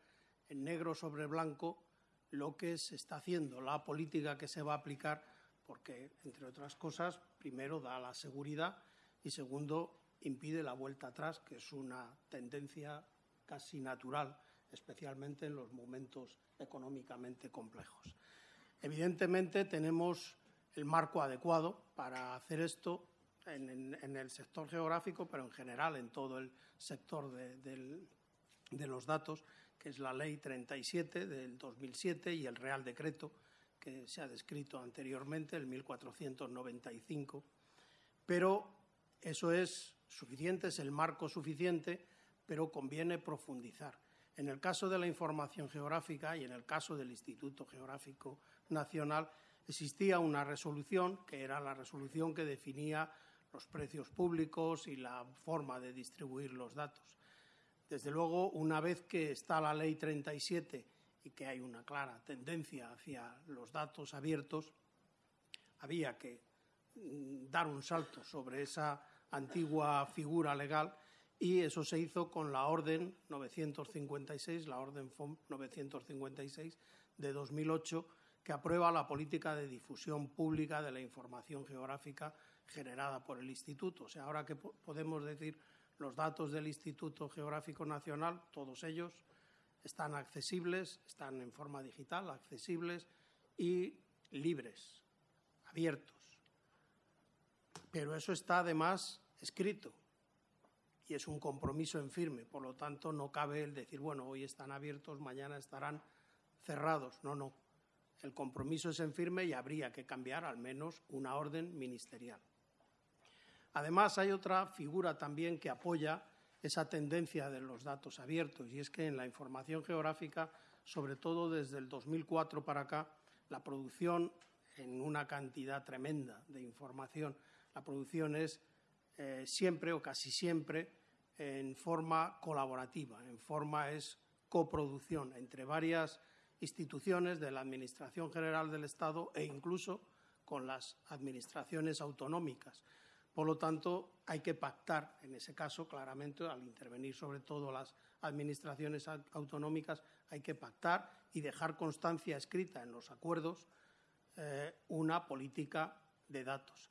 en negro sobre blanco lo que se está haciendo, la política que se va a aplicar porque, entre otras cosas, primero da la seguridad y, segundo, impide la vuelta atrás, que es una tendencia casi natural, especialmente en los momentos económicamente complejos. Evidentemente, tenemos el marco adecuado para hacer esto en, el sector geográfico, pero en general en todo el sector de los datos, que es la Ley 37 del 2007 y el Real Decreto que se ha descrito anteriormente, el 1495, pero eso es suficiente, es el marco suficiente, pero conviene profundizar. En el caso de la información geográfica y en el caso del Instituto Geográfico Nacional, existía una resolución, que era la resolución que definía los precios públicos y la forma de distribuir los datos. Desde luego, una vez que está la Ley 37 y que hay una clara tendencia hacia los datos abiertos, había que mm, dar un salto sobre esa antigua figura legal y eso se hizo con la Orden 956, la Orden FOM 956 de 2008, que aprueba la política de difusión pública de la información geográfica generada por el Instituto. O sea, ahora que podemos decir los datos del Instituto Geográfico Nacional, todos ellos, están accesibles, están en forma digital, accesibles y libres, abiertos. Pero eso está además escrito y es un compromiso en firme, por lo tanto no cabe el decir, bueno, hoy están abiertos, mañana estarán cerrados. No, no. El compromiso es en firme y habría que cambiar al menos una orden ministerial. Además, hay otra figura también que apoya esa tendencia de los datos abiertos y es que en la información geográfica, sobre todo desde el 2004 para acá, la producción en una cantidad tremenda de información, la producción es eh, siempre o casi siempre en forma colaborativa, en forma es coproducción entre varias instituciones de la Administración General del Estado e incluso con las administraciones autonómicas. Por lo tanto, hay que pactar, en ese caso, claramente, al intervenir sobre todo las administraciones autonómicas, hay que pactar y dejar constancia escrita en los acuerdos eh, una política de datos.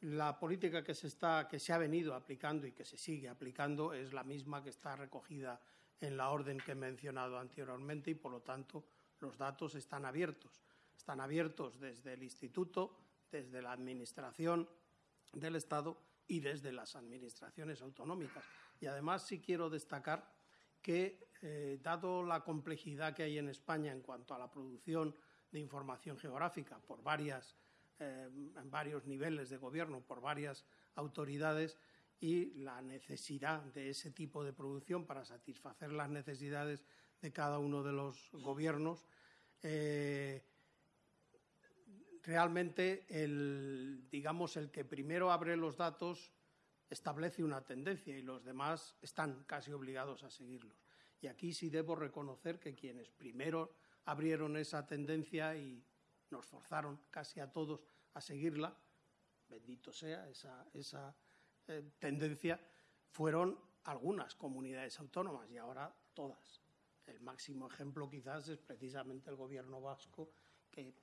La política que se, está, que se ha venido aplicando y que se sigue aplicando es la misma que está recogida en la orden que he mencionado anteriormente y, por lo tanto, los datos están abiertos. Están abiertos desde el Instituto, desde la Administración del Estado y desde las administraciones autonómicas. Y además sí quiero destacar que, eh, dado la complejidad que hay en España en cuanto a la producción de información geográfica por varias, eh, en varios niveles de gobierno, por varias autoridades, y la necesidad de ese tipo de producción para satisfacer las necesidades de cada uno de los gobiernos, eh, realmente el, digamos, el que primero abre los datos establece una tendencia y los demás están casi obligados a seguirlos. Y aquí sí debo reconocer que quienes primero abrieron esa tendencia y nos forzaron casi a todos a seguirla, bendito sea esa, esa eh, tendencia, fueron algunas comunidades autónomas y ahora todas. El máximo ejemplo quizás es precisamente el gobierno vasco que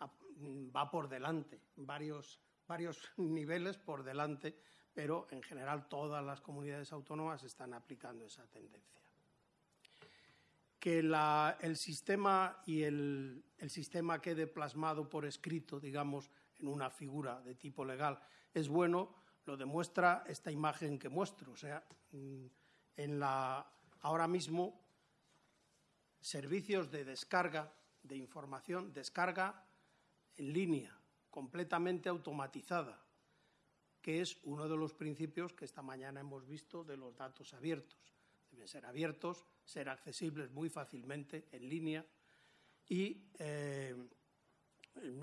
va por delante, varios, varios niveles por delante, pero en general todas las comunidades autónomas están aplicando esa tendencia. Que el sistema y el, el sistema quede plasmado por escrito, digamos, en una figura de tipo legal, es bueno, lo demuestra esta imagen que muestro. O sea, mm, en la, ahora mismo, servicios de descarga de información, descarga en línea, completamente automatizada, que es uno de los principios que esta mañana hemos visto de los datos abiertos. Deben ser abiertos, ser accesibles muy fácilmente en línea y, eh,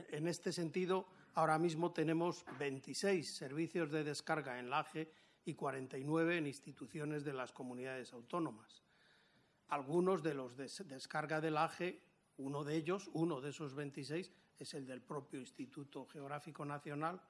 en este sentido, ahora mismo tenemos 26 servicios de descarga en la AGE y 49 en instituciones de las comunidades autónomas. Algunos de los de descarga del AGE, uno de ellos, uno de esos 26, es el del propio Instituto Geográfico Nacional,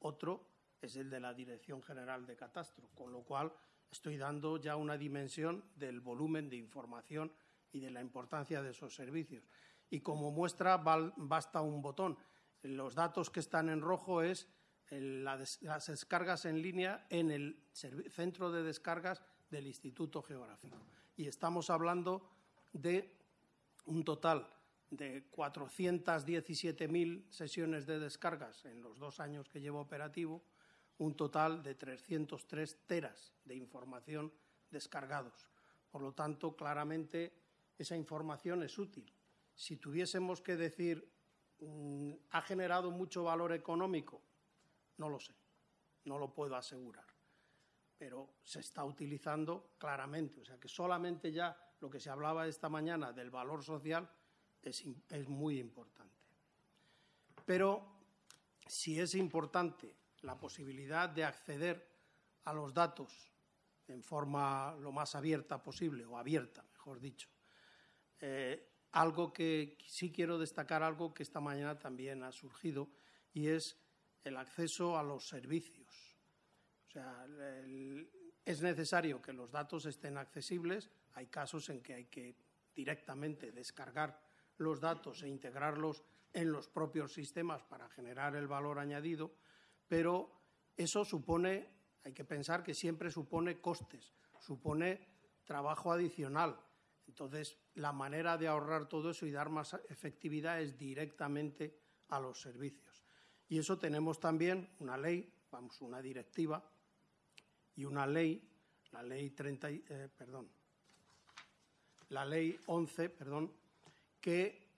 otro es el de la Dirección General de Catastro, con lo cual estoy dando ya una dimensión del volumen de información y de la importancia de esos servicios. Y como muestra basta un botón. Los datos que están en rojo es las descargas en línea en el centro de descargas del Instituto Geográfico. Y estamos hablando de un total de 417.000 sesiones de descargas en los dos años que llevo operativo, un total de 303 teras de información descargados. Por lo tanto, claramente esa información es útil. Si tuviésemos que decir, mm, ¿ha generado mucho valor económico? No lo sé, no lo puedo asegurar. Pero se está utilizando claramente. O sea que solamente ya lo que se hablaba esta mañana del valor social es, muy importante. Pero si es importante la posibilidad de acceder a los datos en forma lo más abierta posible, o abierta, mejor dicho, eh, algo que sí quiero destacar, algo que esta mañana también ha surgido, y es el acceso a los servicios. O sea, es necesario que los datos estén accesibles. Hay casos en que hay que directamente descargar los datos e integrarlos en los propios sistemas para generar el valor añadido, pero eso supone, hay que pensar que siempre supone costes, supone trabajo adicional. Entonces, la manera de ahorrar todo eso y dar más efectividad es directamente a los servicios. Y eso tenemos también una ley, vamos, una directiva y una ley, la ley 30, eh, perdón, la ley 11, perdón, que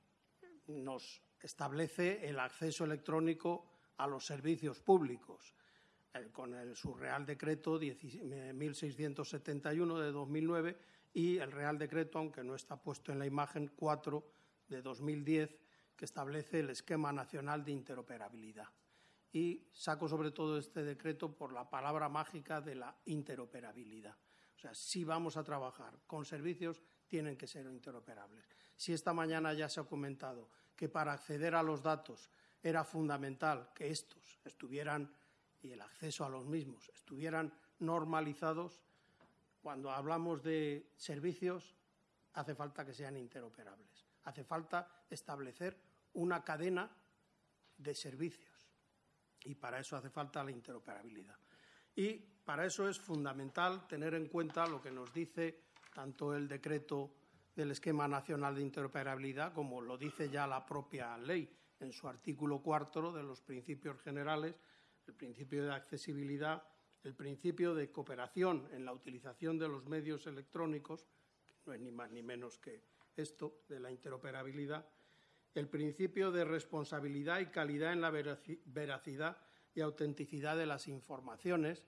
nos establece el acceso electrónico a los servicios públicos, eh, con el, su Real Decreto 1671 de 2009 y el Real Decreto, aunque no está puesto en la imagen, 4 de 2010, que establece el Esquema Nacional de Interoperabilidad. Y saco sobre todo este decreto por la palabra mágica de la interoperabilidad. O sea, si vamos a trabajar con servicios tienen que ser interoperables. Si esta mañana ya se ha comentado que para acceder a los datos era fundamental que estos estuvieran y el acceso a los mismos estuvieran normalizados, cuando hablamos de servicios hace falta que sean interoperables. Hace falta establecer una cadena de servicios y para eso hace falta la interoperabilidad. Y para eso es fundamental tener en cuenta lo que nos dice tanto el decreto del Esquema Nacional de Interoperabilidad como lo dice ya la propia ley en su artículo cuarto de los principios generales, el principio de accesibilidad, el principio de cooperación en la utilización de los medios electrónicos, que no es ni más ni menos que esto de la interoperabilidad, el principio de responsabilidad y calidad en la veracidad y autenticidad de las informaciones.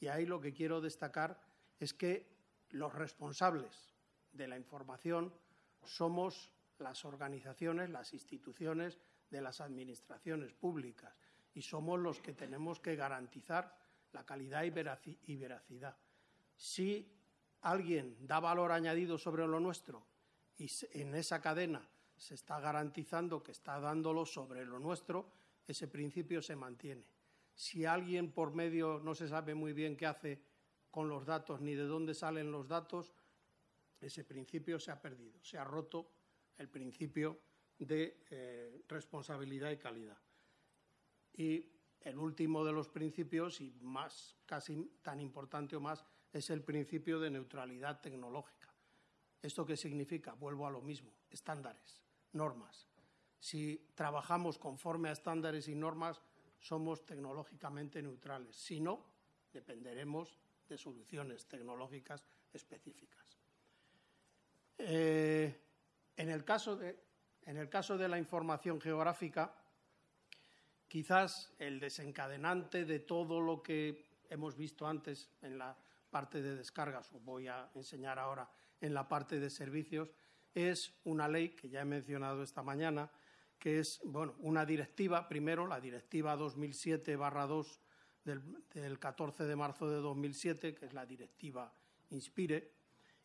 Y ahí lo que quiero destacar es que los responsables de la información somos las organizaciones, las instituciones de las administraciones públicas y somos los que tenemos que garantizar la calidad y veracidad. Si alguien da valor añadido sobre lo nuestro y en esa cadena se está garantizando que está dándolo sobre lo nuestro, ese principio se mantiene. Si alguien por medio no se sabe muy bien qué hace con los datos ni de dónde salen los datos, ese principio se ha perdido, se ha roto el principio de eh, responsabilidad y calidad. Y el último de los principios, y más, casi tan importante o más, es el principio de neutralidad tecnológica. ¿Esto qué significa? Vuelvo a lo mismo, estándares, normas. Si trabajamos conforme a estándares y normas, somos tecnológicamente neutrales. Si no, dependeremos de soluciones tecnológicas específicas. Eh, en, el caso de, en el caso de la información geográfica, quizás el desencadenante de todo lo que hemos visto antes en la parte de descargas, os voy a enseñar ahora en la parte de servicios, es una ley que ya he mencionado esta mañana, que es bueno, una directiva, primero la directiva 2007-2 del, del 14 de marzo de 2007, que es la directiva Inspire,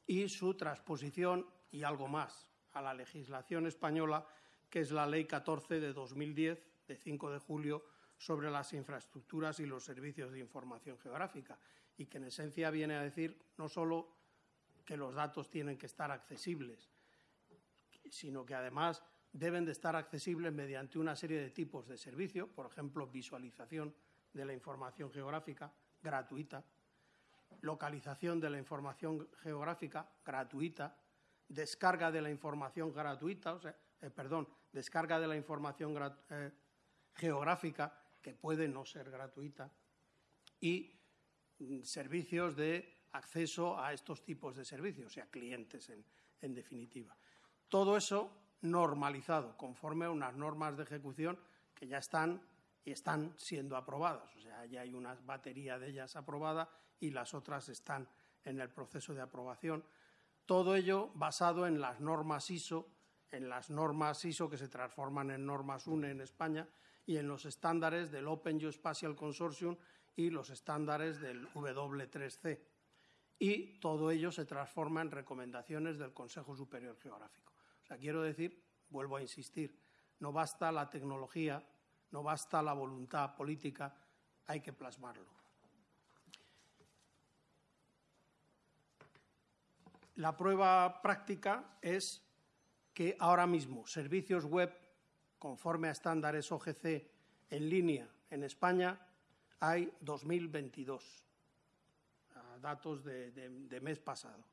y su transposición y algo más a la legislación española, que es la Ley 14 de 2010, de 5 de julio, sobre las infraestructuras y los servicios de información geográfica, y que en esencia viene a decir no solo que los datos tienen que estar accesibles, sino que además deben de estar accesibles mediante una serie de tipos de servicio, por ejemplo, visualización de la información geográfica gratuita, localización de la información geográfica gratuita, descarga de la información gratuita, o sea, eh, perdón, descarga de la información eh, geográfica que puede no ser gratuita y mm, servicios de acceso a estos tipos de servicios, o sea, clientes en, en definitiva. Todo eso normalizado conforme a unas normas de ejecución que ya están están siendo aprobadas. O sea, ya hay una batería de ellas aprobada y las otras están en el proceso de aprobación. Todo ello basado en las normas ISO, en las normas ISO que se transforman en normas UNE en España y en los estándares del Open Geospatial Consortium y los estándares del W3C. Y todo ello se transforma en recomendaciones del Consejo Superior Geográfico. O sea, quiero decir, vuelvo a insistir, no basta la tecnología no basta la voluntad política, hay que plasmarlo. La prueba práctica es que ahora mismo servicios web conforme a estándares OGC en línea en España hay 2.022, datos de, de mes pasado.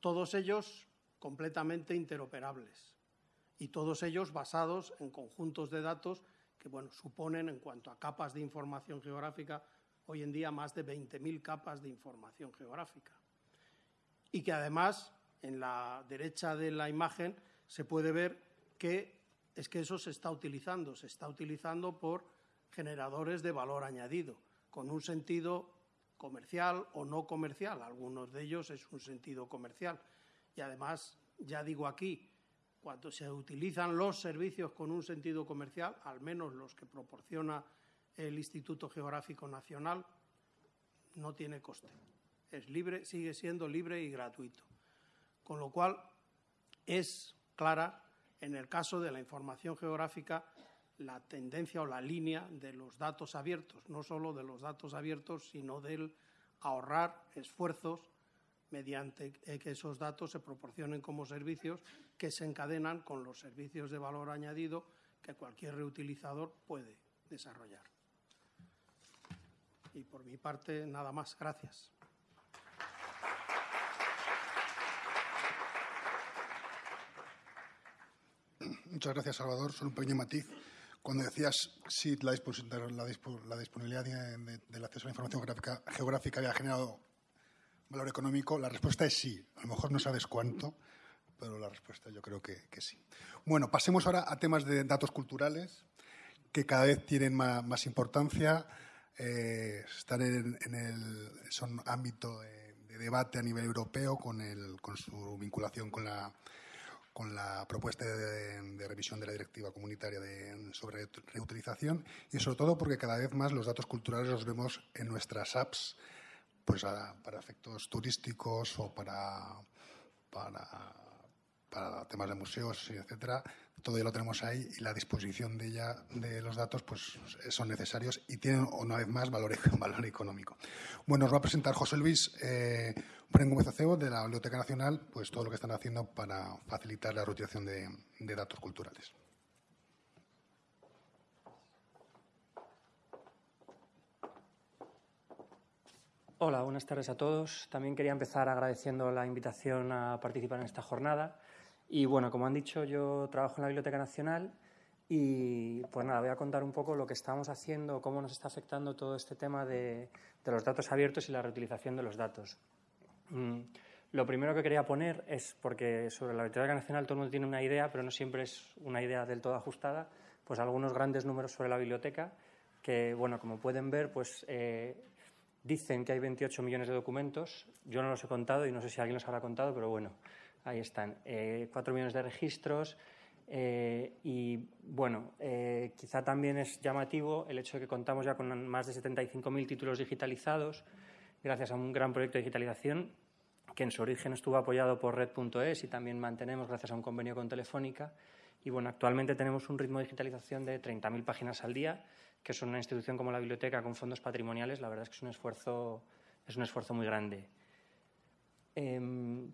Todos ellos completamente interoperables y todos ellos basados en conjuntos de datos que bueno, suponen en cuanto a capas de información geográfica hoy en día más de 20.000 capas de información geográfica. Y que además en la derecha de la imagen se puede ver que es que eso se está utilizando, se está utilizando por generadores de valor añadido, con un sentido comercial o no comercial. Algunos de ellos es un sentido comercial. Y además, ya digo aquí, cuando se utilizan los servicios con un sentido comercial, al menos los que proporciona el Instituto Geográfico Nacional, no tiene coste. Es libre, sigue siendo libre y gratuito. Con lo cual, es clara, en el caso de la información geográfica, la tendencia o la línea de los datos abiertos, no solo de los datos abiertos, sino del ahorrar esfuerzos mediante que esos datos se proporcionen como servicios que se encadenan con los servicios de valor añadido que cualquier reutilizador puede desarrollar. Y por mi parte, nada más. Gracias. Muchas gracias, Salvador. Solo un pequeño matiz. Cuando decías si la, disponibilidad del acceso a la información geográfica, geográfica había generado valor económico, la respuesta es sí. A lo mejor no sabes cuánto, pero la respuesta yo creo que, sí. Bueno, pasemos ahora a temas de datos culturales, que cada vez tienen más, importancia, eh, están en, el son ámbito de, debate a nivel europeo con, el, con su vinculación con la con la propuesta de, revisión de la directiva comunitaria sobre reutilización y sobre todo porque cada vez más los datos culturales los vemos en nuestras apps pues para efectos turísticos o para, para, temas de museos, etcétera, todo ya lo tenemos ahí y la disposición de ella de los datos pues son necesarios y tienen una vez más valor, valor económico. Bueno, os va a presentar José Luis eh, Acebo de la Biblioteca Nacional, pues todo lo que están haciendo para facilitar la reutilización de datos culturales. Hola, buenas tardes a todos. También quería empezar agradeciendo la invitación a participar en esta jornada. Y bueno, como han dicho, yo trabajo en la Biblioteca Nacional y pues nada, voy a contar un poco lo que estamos haciendo, cómo nos está afectando todo este tema de, los datos abiertos y la reutilización de los datos. Mm, lo primero que quería poner es, porque sobre la Biblioteca Nacional todo el mundo tiene una idea, pero no siempre es una idea del todo ajustada, pues algunos grandes números sobre la biblioteca que, bueno, como pueden ver, pues eh, Dicen que hay 28 millones de documentos. Yo no los he contado y no sé si alguien los habrá contado, pero bueno, ahí están. Eh, 4 millones de registros. Eh, y bueno, eh, quizá también es llamativo el hecho de que contamos ya con más de 75.000 títulos digitalizados, gracias a un gran proyecto de digitalización que en su origen estuvo apoyado por Red.es y también mantenemos gracias a un convenio con Telefónica. Y bueno, actualmente tenemos un ritmo de digitalización de 30.000 páginas al día que son una institución como la biblioteca con fondos patrimoniales, la verdad es que es un esfuerzo, es un esfuerzo muy grande. Em,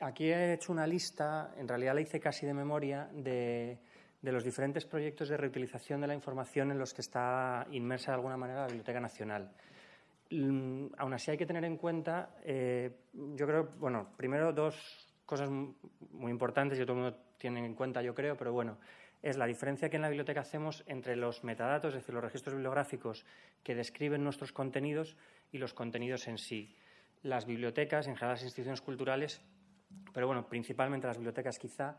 aquí he hecho una lista, en realidad la hice casi de memoria, de, los diferentes proyectos de reutilización de la información en los que está inmersa de alguna manera la Biblioteca Nacional. Mm, aún así hay que tener en cuenta, eh, yo creo, bueno, primero dos cosas muy importantes y todo el mundo tiene en cuenta, yo creo, pero bueno, es la diferencia que en la biblioteca hacemos entre los metadatos, es decir, los registros bibliográficos que describen nuestros contenidos y los contenidos en sí. Las bibliotecas, en general las instituciones culturales, pero bueno, principalmente las bibliotecas quizá,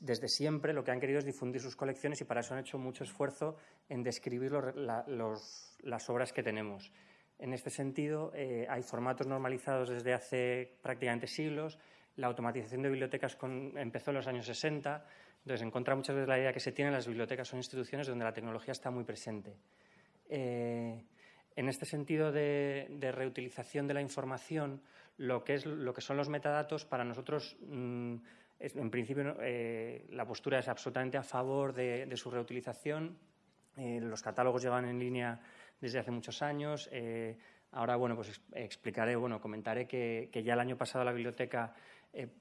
desde siempre lo que han querido es difundir sus colecciones y para eso han hecho mucho esfuerzo en describir las obras que tenemos. En este sentido, eh, hay formatos normalizados desde hace prácticamente siglos. La automatización de bibliotecas empezó en los años 60 entonces, en contra muchas veces la idea que se tiene, las bibliotecas son instituciones donde la tecnología está muy presente. Eh, en este sentido de, reutilización de la información, lo que, es, lo que son los metadatos, para nosotros, mm, en principio, eh, la postura es absolutamente a favor de, su reutilización. Eh, los catálogos llevan en línea desde hace muchos años. ahora, bueno, pues explicaré, bueno, comentaré que, que, ya el año pasado la biblioteca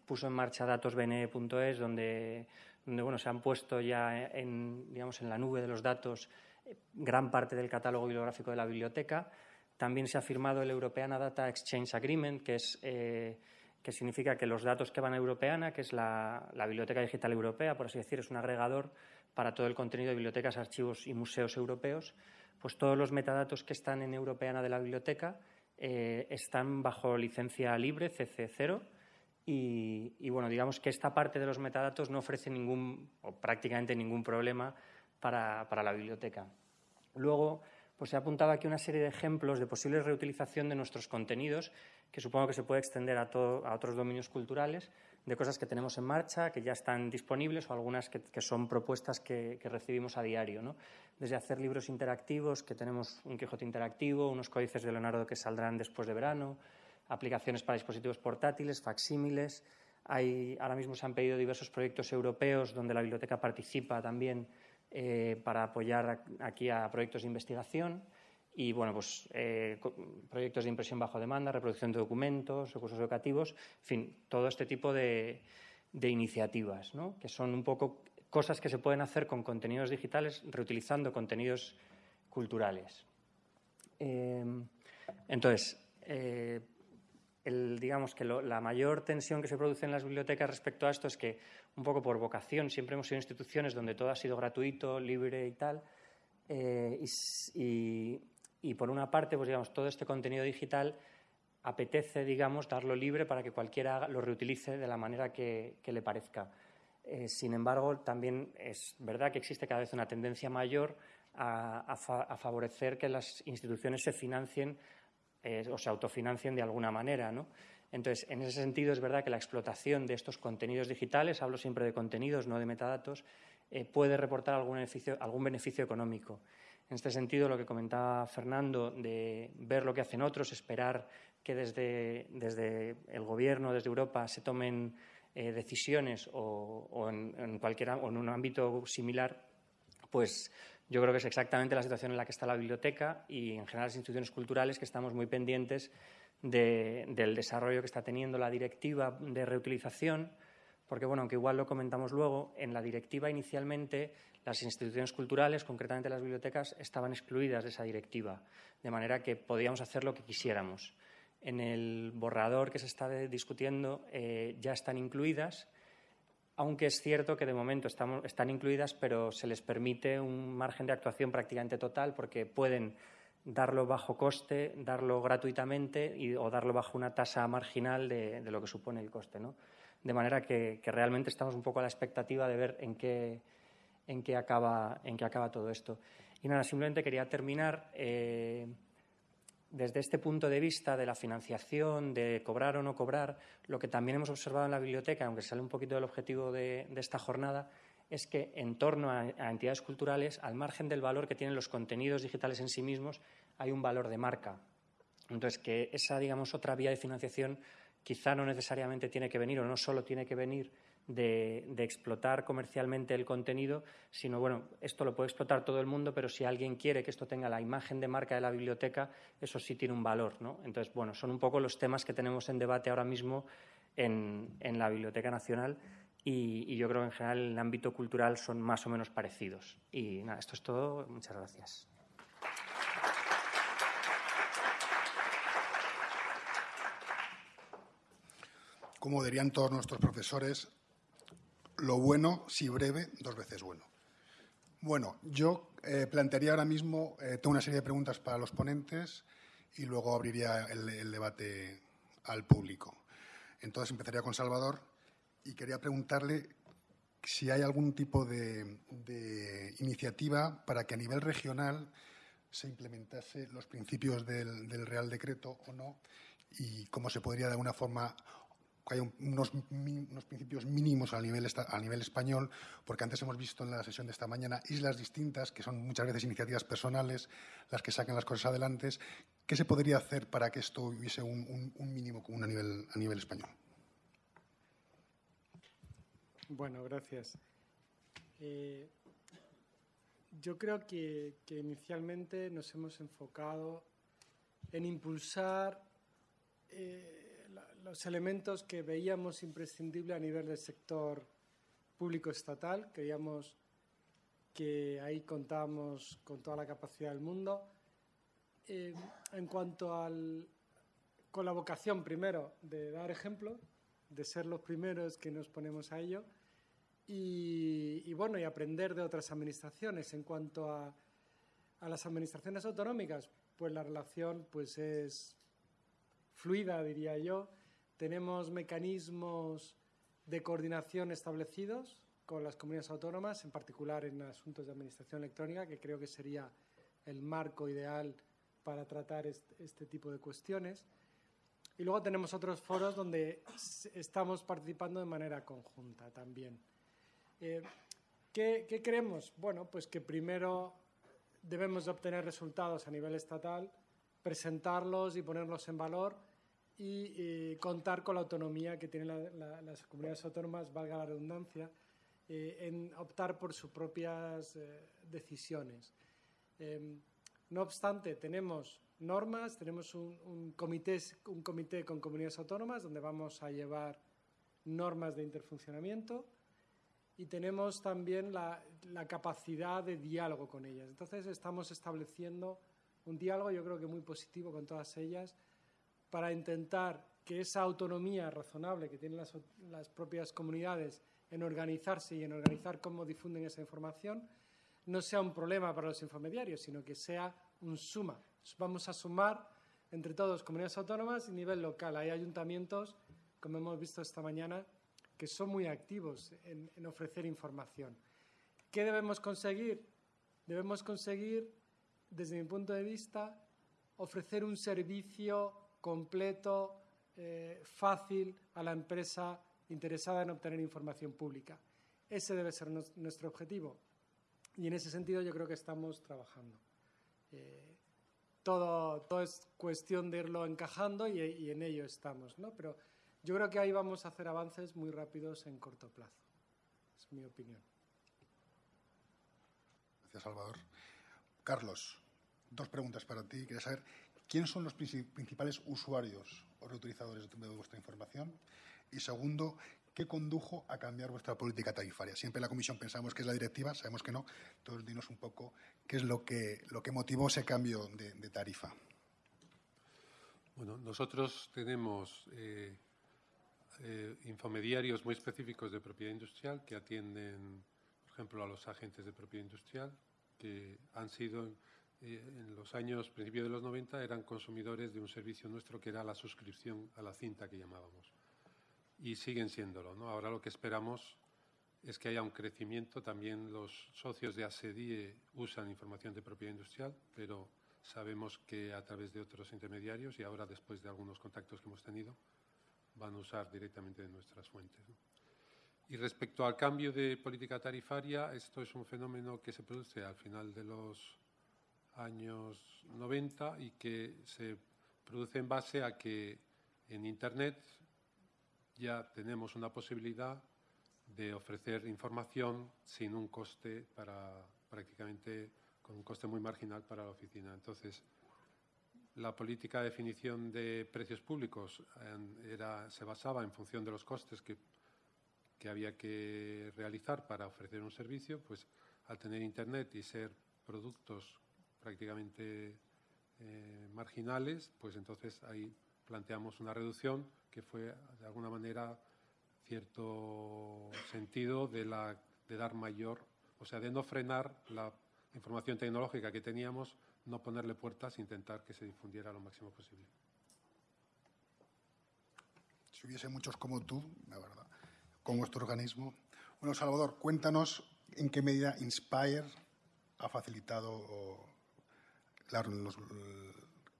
puso en marcha datosbne.es, donde donde bueno, se han puesto ya en, digamos, en la nube de los datos eh, gran parte del catálogo bibliográfico de la biblioteca. También se ha firmado el Europeana Data Exchange Agreement, que, es, eh, que significa que los datos que van a Europeana, que es la, Biblioteca Digital Europea, por así decir, es un agregador para todo el contenido de bibliotecas, archivos y museos europeos, pues todos los metadatos que están en Europeana de la biblioteca eh, están bajo licencia libre CC0 y, bueno, digamos que esta parte de los metadatos no ofrece ningún o prácticamente ningún problema para, la biblioteca. Luego, pues ha apuntado aquí una serie de ejemplos de posible reutilización de nuestros contenidos, que supongo que se puede extender a, otros dominios culturales, de cosas que tenemos en marcha, que ya están disponibles o algunas que, son propuestas que, recibimos a diario. ¿no? Desde hacer libros interactivos, que tenemos un Quijote interactivo, unos códices de Leonardo que saldrán después de verano, aplicaciones para dispositivos portátiles, facsímiles. Ahora mismo se han pedido diversos proyectos europeos donde la biblioteca participa también eh, para apoyar aquí a proyectos de investigación y bueno, pues eh, proyectos de impresión bajo demanda, reproducción de documentos, recursos educativos, en fin, todo este tipo de, iniciativas, que son un poco cosas que se pueden hacer con contenidos digitales reutilizando contenidos culturales. Eh, entonces, digamos que la mayor tensión que se produce en las bibliotecas respecto a esto es que, un poco por vocación, siempre hemos sido instituciones donde todo ha sido gratuito, libre y tal. Eh, y, por una parte, pues digamos, todo este contenido digital apetece, digamos, darlo libre para que cualquiera lo reutilice de la manera que, le parezca. Eh, sin embargo, también es verdad que existe cada vez una tendencia mayor a, favorecer que las instituciones se financien eh, o se autofinancien de alguna manera. ¿no? Entonces, en ese sentido, es verdad que la explotación de estos contenidos digitales, hablo siempre de contenidos, no de metadatos, eh, puede reportar algún beneficio, algún beneficio económico. En este sentido, lo que comentaba Fernando, de ver lo que hacen otros, esperar que desde, desde el Gobierno, desde Europa, se tomen eh, decisiones o, en, cualquier, o en un ámbito similar, pues yo creo que es exactamente la situación en la que está la biblioteca y en general las instituciones culturales que estamos muy pendientes del desarrollo que está teniendo la directiva de reutilización, porque, bueno, aunque igual lo comentamos luego, en la directiva inicialmente las instituciones culturales, concretamente las bibliotecas, estaban excluidas de esa directiva, de manera que podíamos hacer lo que quisiéramos. En el borrador que se está discutiendo eh, ya están incluidas aunque es cierto que de momento están incluidas, pero se les permite un margen de actuación prácticamente total porque pueden darlo bajo coste, darlo gratuitamente o darlo bajo una tasa marginal de, lo que supone el coste. De manera que, realmente estamos un poco a la expectativa de ver en qué, en qué, acaba, en qué acaba todo esto. Y nada, simplemente quería terminar. Eh, desde este punto de vista de la financiación, de cobrar o no cobrar, lo que también hemos observado en la biblioteca, aunque sale un poquito del objetivo de, esta jornada, es que en torno a, entidades culturales, al margen del valor que tienen los contenidos digitales en sí mismos, hay un valor de marca. Entonces, que esa, digamos, otra vía de financiación quizá no necesariamente tiene que venir o no solo tiene que venir de, explotar comercialmente el contenido, sino, bueno, esto lo puede explotar todo el mundo, pero si alguien quiere que esto tenga la imagen de marca de la biblioteca, eso sí tiene un valor, ¿no? Entonces, bueno, son un poco los temas que tenemos en debate ahora mismo en, la Biblioteca Nacional y, yo creo que en general en el ámbito cultural son más o menos parecidos. Y nada, esto es todo. Muchas gracias. Como dirían todos nuestros profesores, lo bueno, si breve, dos veces bueno. Bueno, yo eh, plantearía ahora mismo, eh, tengo una serie de preguntas para los ponentes y luego abriría el, debate al público. Entonces empezaría con Salvador y quería preguntarle si hay algún tipo de, iniciativa para que a nivel regional se implementase los principios del, Real Decreto o no y cómo se podría de alguna forma hay unos, principios mínimos a nivel, a nivel español, porque antes hemos visto en la sesión de esta mañana islas distintas, que son muchas veces iniciativas personales, las que sacan las cosas adelante. ¿Qué se podría hacer para que esto hubiese un, mínimo común a nivel español? Bueno, gracias. Eh, yo creo que, inicialmente nos hemos enfocado en impulsar eh, los elementos que veíamos imprescindibles a nivel del sector público estatal. Creíamos que ahí contábamos con toda la capacidad del mundo. Eh, en cuanto al, con la vocación, primero, de dar ejemplo, de ser los primeros que nos ponemos a ello, y, bueno, y aprender de otras administraciones. En cuanto a, a las administraciones autonómicas, pues la relación pues es fluida, diría yo. Tenemos mecanismos de coordinación establecidos con las comunidades autónomas, en particular en asuntos de administración electrónica, que creo que sería el marco ideal para tratar este, tipo de cuestiones. Y luego tenemos otros foros donde estamos participando de manera conjunta también. Eh, ¿qué, ¿Qué creemos? Bueno, pues que primero debemos de obtener resultados a nivel estatal, presentarlos y ponerlos en valor y eh, contar con la autonomía que tienen las comunidades autónomas, valga la redundancia, eh, en optar por sus propias decisiones. Em, no obstante, tenemos normas, tenemos un, comité, un comité con comunidades autónomas donde vamos a llevar normas de interfuncionamiento y tenemos también la, la, capacidad de diálogo con ellas. Entonces estamos estableciendo un diálogo, yo creo que muy positivo con todas ellas, para intentar que esa autonomía razonable que tienen las, las propias comunidades en organizarse y en organizar cómo difunden esa información no sea un problema para los infomediarios, sino que sea un suma. Vamos a sumar entre todos comunidades autónomas y nivel local. Hay ayuntamientos, como hemos visto esta mañana, que son muy activos en, en ofrecer información. ¿Qué debemos conseguir? Debemos conseguir, desde mi punto de vista, ofrecer un servicio completo, eh, fácil a la empresa interesada en obtener información pública. Ese debe ser nuestro objetivo. Y en ese sentido yo creo que estamos trabajando. Eh, todo, es cuestión de irlo encajando y, y, en ello estamos. ¿no? Pero yo creo que ahí vamos a hacer avances muy rápidos en corto plazo. Es mi opinión. Gracias, Salvador. Carlos, dos preguntas para ti. Quería saber quiénes son los principales usuarios o reutilizadores de vuestra información. Y segundo, ¿qué condujo a cambiar vuestra política tarifaria? Siempre en la Comisión pensamos que es la directiva, sabemos que no. Entonces, dinos un poco qué es lo que, lo que motivó ese cambio de, tarifa. Bueno, nosotros tenemos eh, eh, infomediarios muy específicos de propiedad industrial que atienden, por ejemplo, a los agentes de propiedad industrial, que han sido eh, en los años, principios de los 90, eran consumidores de un servicio nuestro que era la suscripción a la cinta que llamábamos y siguen siéndolo. ¿no? Ahora lo que esperamos es que haya un crecimiento. También los socios de ASEDIE usan información de propiedad industrial, pero sabemos que a través de otros intermediarios y ahora después de algunos contactos que hemos tenido, van a usar directamente de nuestras fuentes. ¿no? Y respecto al cambio de política tarifaria, esto es un fenómeno que se produce al final de los años 90 y que se produce en base a que en Internet ya tenemos una posibilidad de ofrecer información sin un coste para prácticamente con un coste muy marginal para la oficina. Entonces, la política de definición de precios públicos era, se basaba en función de los costes que, que había que realizar para ofrecer un servicio, pues al tener Internet y ser productos prácticamente eh, marginales, pues entonces ahí planteamos una reducción que fue de alguna manera cierto sentido de, la, de dar mayor, o sea, de no frenar la información tecnológica que teníamos, no ponerle puertas, intentar que se difundiera lo máximo posible. Si hubiese muchos como tú, la verdad, con vuestro organismo. Bueno, Salvador, cuéntanos en qué medida Inspire ha facilitado los,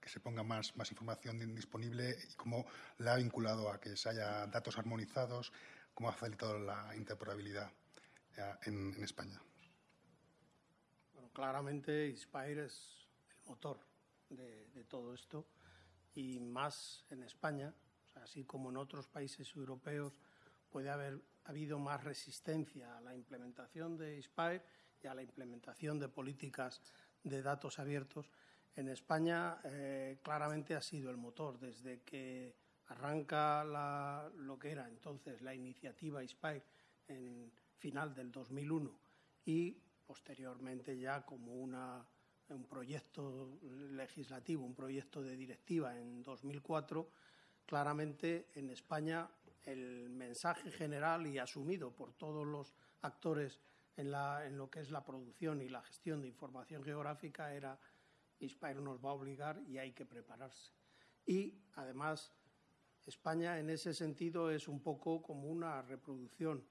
que se ponga más, información disponible y cómo la ha vinculado a que se haya datos armonizados, cómo ha facilitado la interoperabilidad eh, en, España. Claramente Inspire es el motor de, todo esto y más en España, así como en otros países europeos puede haber habido más resistencia a la implementación de Inspire y a la implementación de políticas de datos abiertos en España eh, claramente ha sido el motor. Desde que arranca lo que era entonces la iniciativa ISPIRE en final del 2001 y posteriormente ya como una, un proyecto legislativo, un proyecto de directiva en 2004, claramente en España el mensaje general y asumido por todos los actores en, en lo que es la producción y la gestión de información geográfica era Inspire nos va a obligar y hay que prepararse. Y además, España en ese sentido es un poco como una reproducción,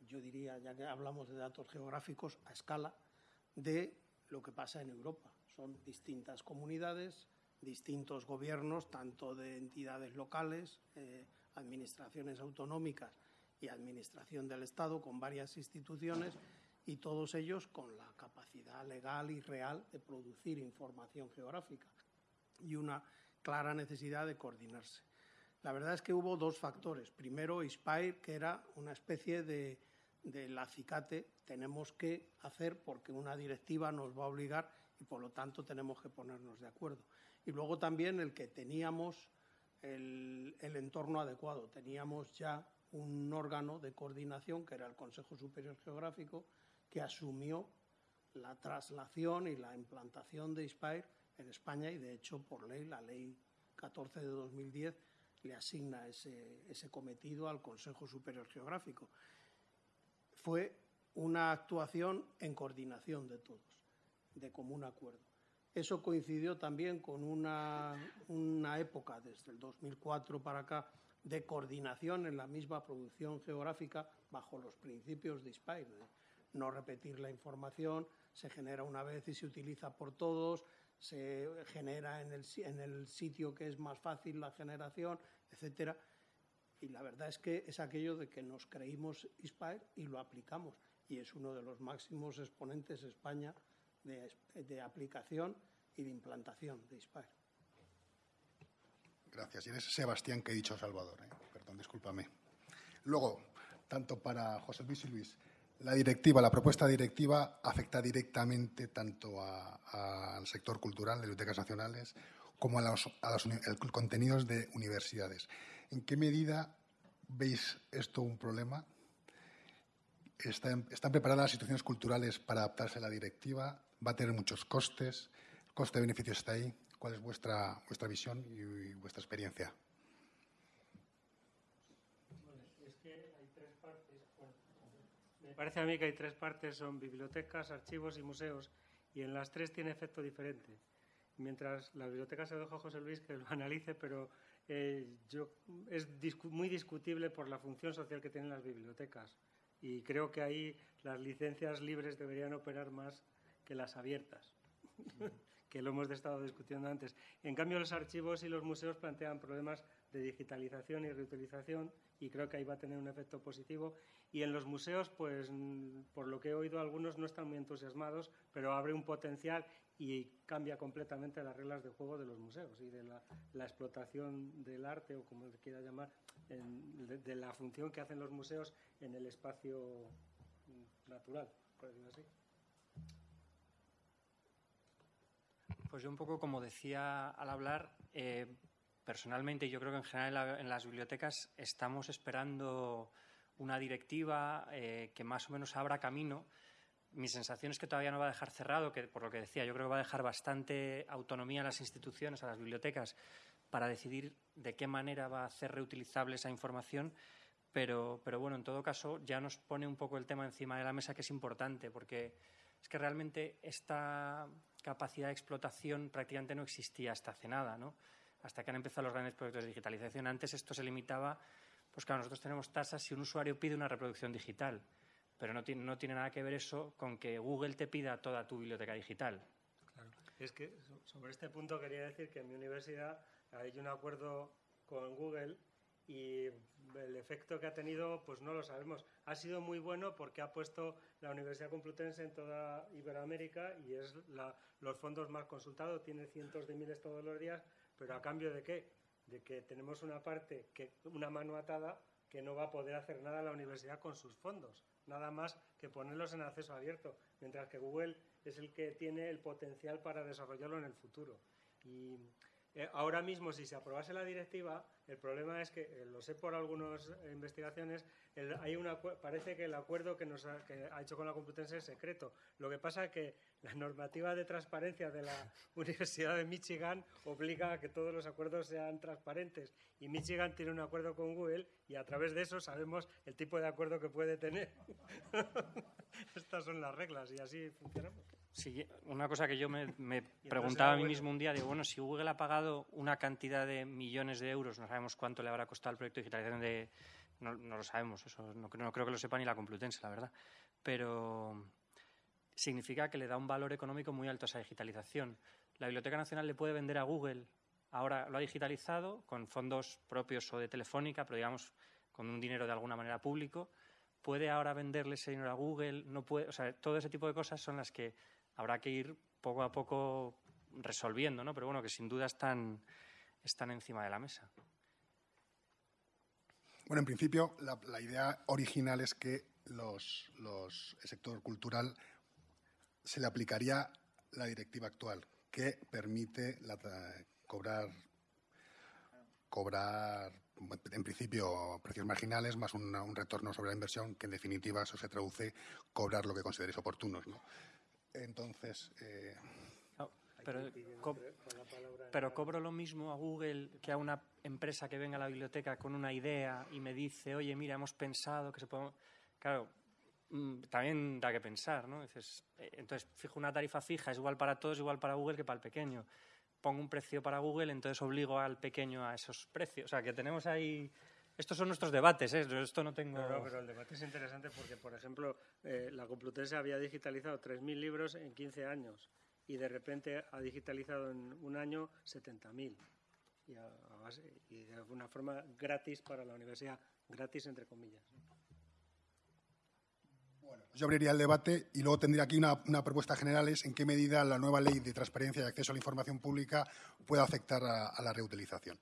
yo diría, ya que hablamos de datos geográficos a escala, de lo que pasa en Europa. Son distintas comunidades, distintos gobiernos, tanto de entidades locales, eh, administraciones autonómicas y administración del Estado, con varias instituciones y todos ellos con la capacidad legal y real de producir información geográfica y una clara necesidad de coordinarse. La verdad es que hubo dos factores. Primero, ISPIRE, que era una especie de, del acicate, tenemos que hacer porque una directiva nos va a obligar y por lo tanto tenemos que ponernos de acuerdo. Y luego también el que teníamos el, el entorno adecuado, teníamos ya un órgano de coordinación que era el Consejo Superior Geográfico, que asumió la traslación y la implantación de ISPIRE en España y, de hecho, por ley, la ley 14 de 2010 le asigna ese, cometido al Consejo Superior Geográfico. Fue una actuación en coordinación de todos, de común acuerdo. Eso coincidió también con una, una, época, desde el 2004 para acá, de coordinación en la misma producción geográfica bajo los principios de de no repetir la información, se genera una vez y se utiliza por todos, se genera en el, en el sitio que es más fácil la generación, etcétera. Y la verdad es que es aquello de que nos creímos ISPIRE y lo aplicamos. Y es uno de los máximos exponentes España de, de aplicación y de implantación de ISPIRE. Gracias. Y eres Sebastián que he dicho Salvador. ¿eh? Perdón, discúlpame. Luego, tanto para José Luis y Luis, la directiva, la propuesta directiva afecta directamente tanto al sector cultural de bibliotecas nacionales como a los, contenidos de universidades. ¿En qué medida veis esto un problema? ¿Están, preparadas las instituciones culturales para adaptarse a la directiva? ¿Va a tener muchos costes? ¿El coste-beneficio está ahí? ¿Cuál es vuestra, vuestra visión y vuestra experiencia? Me parece a mí que hay tres partes, son bibliotecas, archivos y museos, y en las tres tiene efecto diferente. Mientras la biblioteca se lo dejo a José Luis que lo analice, pero eh, yo, es muy discutible por la función social que tienen las bibliotecas. Y creo que ahí las licencias libres deberían operar más que las abiertas, que lo hemos estado discutiendo antes. En cambio, los archivos y los museos plantean problemas de digitalización y reutilización y creo que ahí va a tener un efecto positivo. Y en los museos, pues por lo que he oído, algunos no están muy entusiasmados, pero abre un potencial y cambia completamente las reglas de juego de los museos y de la, explotación del arte, o como se quiera llamar, de, la función que hacen los museos en el espacio natural, por decirlo así. Pues yo un poco como decía al hablar, eh, personalmente, yo creo que en general en, las bibliotecas estamos esperando una directiva eh, que más o menos abra camino. Mi sensación es que todavía no va a dejar cerrado, que por lo que decía, yo creo que va a dejar bastante autonomía a las instituciones, a las bibliotecas, para decidir de qué manera va a hacer reutilizable esa información. Pero, pero bueno, en todo caso, ya nos pone un poco el tema encima de la mesa que es importante, porque es que realmente esta capacidad de explotación prácticamente no existía hasta hace nada, ¿no? Hasta que han empezado los grandes proyectos de digitalización. Antes esto se limitaba, pues claro, nosotros tenemos tasas si un usuario pide una reproducción digital, pero no tiene, no tiene nada que ver eso con que Google te pida toda tu biblioteca digital. Claro. Es que sobre este punto quería decir que en mi universidad hay un acuerdo con Google y el efecto que ha tenido, pues no lo sabemos. Ha sido muy bueno porque ha puesto la Universidad Complutense en toda Iberoamérica y es la, los fondos más consultados, tiene cientos de miles todos los días, pero a cambio de qué? De que tenemos una parte, que, una mano atada, que no va a poder hacer nada la universidad con sus fondos, nada más que ponerlos en acceso abierto, mientras que Google es el que tiene el potencial para desarrollarlo en el futuro. Eh, ahora mismo, si se aprobase la directiva, el problema es que, eh, lo sé por algunas investigaciones, hay una, parece que el acuerdo que, nos ha, que ha hecho con la Complutense es secreto. Lo que pasa es que la normativa de transparencia de la Universidad de Michigan obliga a que todos los acuerdos sean transparentes. Y Michigan tiene un acuerdo con Google y a través de eso sabemos el tipo de acuerdo que puede tener. Estas son las reglas y así funcionamos. Sí, una cosa que yo me, preguntaba a mí mismo un día, digo, bueno, si Google ha pagado una cantidad de millones de euros, no sabemos cuánto le habrá costado el proyecto de digitalización de... No, lo sabemos, eso no, no, creo que lo sepa ni la Complutense, la verdad. Pero significa que le da un valor económico muy alto a esa digitalización. La Biblioteca Nacional le puede vender a Google, ahora lo ha digitalizado con fondos propios o de Telefónica, pero digamos con un dinero de alguna manera público, puede ahora venderle ese dinero a Google, no puede, o sea, todo ese tipo de cosas son las que habrá que ir poco a poco resolviendo, ¿no? Pero bueno, que sin duda están, están encima de la mesa. Bueno, en principio, la, idea original es que los, el sector cultural se le aplicaría la directiva actual, que permite cobrar, cobrar, en principio, precios marginales más un retorno sobre la inversión, que en definitiva eso se traduce cobrar lo que consideréis oportunos. ¿no? Entonces. Eh, pero, pero cobro lo mismo a Google que a una empresa que venga a la biblioteca con una idea y me dice, oye, mira, hemos pensado que se puede... Claro, mm, también da que pensar, ¿no? Eh, entonces, fijo una tarifa fija, es igual para todos, igual para Google que para el pequeño. Pongo un precio para Google, entonces obligo al pequeño a esos precios. O sea, que tenemos ahí... Estos son nuestros debates, ¿eh? Esto no tengo... No, pero el debate es interesante porque, por ejemplo, eh, la Complutense había digitalizado 3.000 libros en 15 años y de repente ha digitalizado en un año 70.000 y, y de alguna forma gratis para la universidad, gratis entre comillas. Bueno, yo abriría el debate y luego tendría aquí una, propuesta general es en qué medida la nueva ley de transparencia y acceso a la información pública puede afectar a, la reutilización.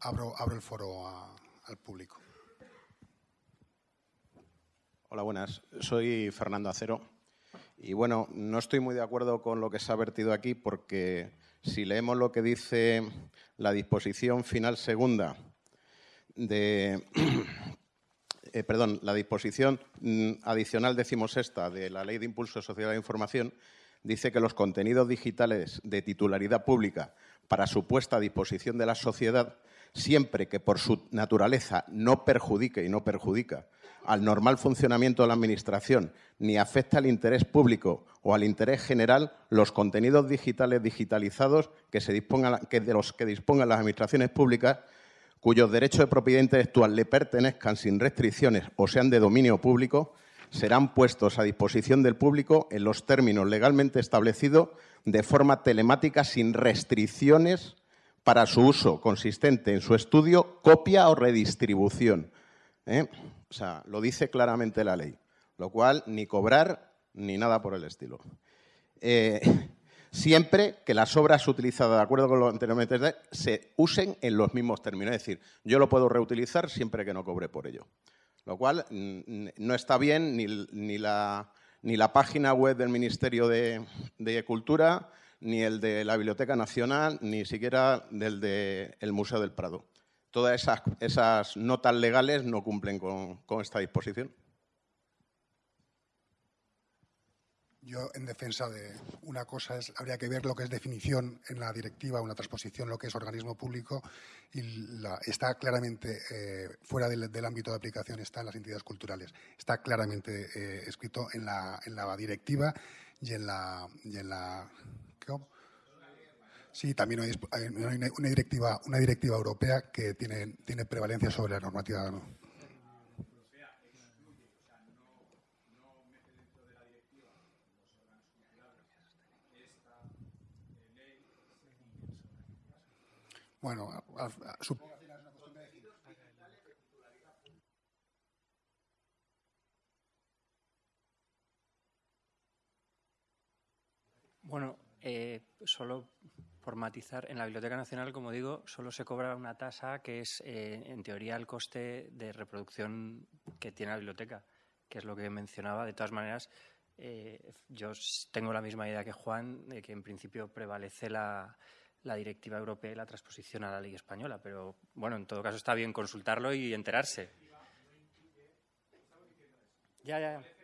Abro, abro el foro al público. Hola, buenas. Soy Fernando Acero y bueno, no estoy muy de acuerdo con lo que se ha vertido aquí porque si leemos lo que dice la disposición final segunda de... Eh, perdón, la disposición mm, adicional decimosexta de la Ley de Impulso Social de la Información dice que los contenidos digitales de titularidad pública para su puesta a disposición de la sociedad, siempre que por su naturaleza no perjudique y no perjudica al normal funcionamiento de la Administración ni afecta al interés público o al interés general, los contenidos digitales digitalizados que, se que de los que dispongan las Administraciones públicas cuyos derechos de propiedad intelectual le pertenezcan sin restricciones o sean de dominio público, serán puestos a disposición del público en los términos legalmente establecidos de forma telemática sin restricciones para su uso consistente en su estudio, copia o redistribución. ¿eh? O sea, lo dice claramente la ley, lo cual ni cobrar ni nada por el estilo. Eh, siempre que las obras utilizadas, de acuerdo con lo anteriormente, se usen en los mismos términos. Es decir, yo lo puedo reutilizar siempre que no cobre por ello. Lo cual no está bien ni, la, ni la, página web del Ministerio de, Cultura, ni el de la Biblioteca Nacional, ni siquiera del del Museo del Prado todas esas, notas legales no cumplen con, esta disposición. Yo, en defensa de una cosa, es, habría que ver lo que es definición en la directiva, una transposición, lo que es organismo público, y está claramente eh, fuera del, ámbito de aplicación, está en las entidades culturales. Está claramente eh, escrito en la, en la directiva y en la, y en la Sí, también hay una directiva, una directiva europea que tiene, tiene prevalencia sobre la normativa. Bueno, supongo que es una cuestión de Bueno, eh, solo por matizar, en la Biblioteca Nacional, como digo, solo se cobra una tasa que es, eh, en teoría, el coste de reproducción que tiene la biblioteca, que es lo que mencionaba. De todas maneras, eh, yo tengo la misma idea que Juan, de que en principio prevalece la, directiva europea y la transposición a la ley española, pero bueno, en todo caso está bien consultarlo y enterarse. Ya, ya, ya.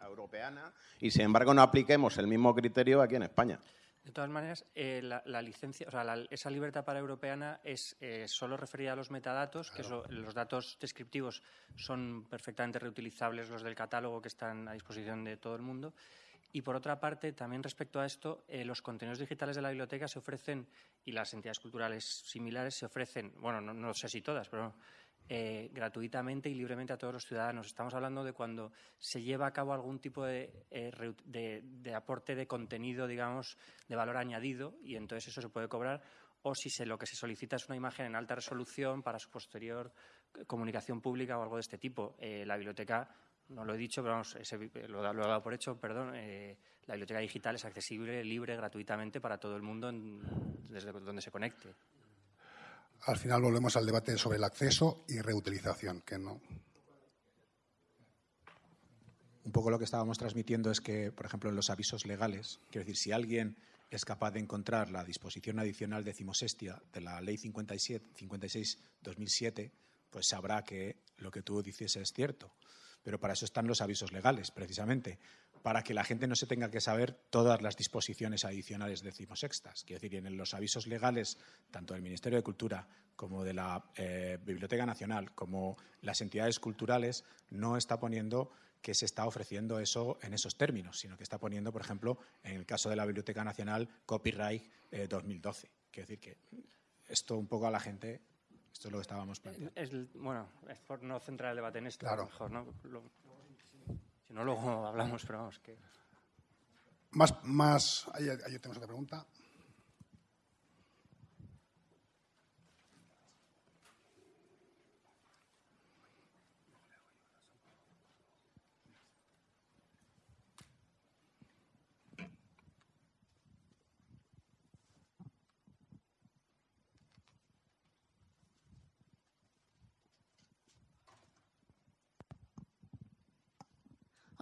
Europeana y, sin embargo, no apliquemos el mismo criterio aquí en España. De todas maneras, eh, la, licencia, o sea, esa libertad para europeana es eh, solo referida a los metadatos, que los datos descriptivos son perfectamente reutilizables, los del catálogo que están a disposición de todo el mundo. Y por otra parte, también respecto a esto, eh, los contenidos digitales de la biblioteca se ofrecen, y las entidades culturales similares se ofrecen, bueno, no, no sé si todas, pero eh, gratuitamente y libremente a todos los ciudadanos. Estamos hablando de cuando se lleva a cabo algún tipo de, eh, aporte de contenido, digamos, de valor añadido y entonces eso se puede cobrar o si se, lo que se solicita es una imagen en alta resolución para su posterior comunicación pública o algo de este tipo. Eh, la biblioteca, no lo he dicho, pero vamos, lo, he dado por hecho, perdón, la biblioteca digital es accesible, libre, gratuitamente para todo el mundo desde donde se conecte al final volvemos al debate sobre el acceso y reutilización, que no. un poco lo que estábamos transmitiendo es que, por ejemplo, en los avisos legales, quiero decir, si alguien es capaz de encontrar la disposición adicional decimosextia de la Ley 56-2007, pues sabrá que lo que tú dices es cierto. Pero para eso están los avisos legales, precisamente, para que la gente no se tenga que saber todas las disposiciones adicionales decimosextas. Quiero decir, en los avisos legales, tanto del Ministerio de Cultura como de la eh, Biblioteca Nacional, como las entidades culturales, no está poniendo que se está ofreciendo eso en esos términos, sino que está poniendo, por ejemplo, en el caso de la Biblioteca Nacional, copyright 2012. Eh, Quiero decir que esto un poco a la gente, esto es lo que estábamos planteando. bueno, es por no centrar el debate en esto, claro. mejor, ¿no? No, luego hablamos, pero vamos, que... Más, más, ahí tenemos otra pregunta.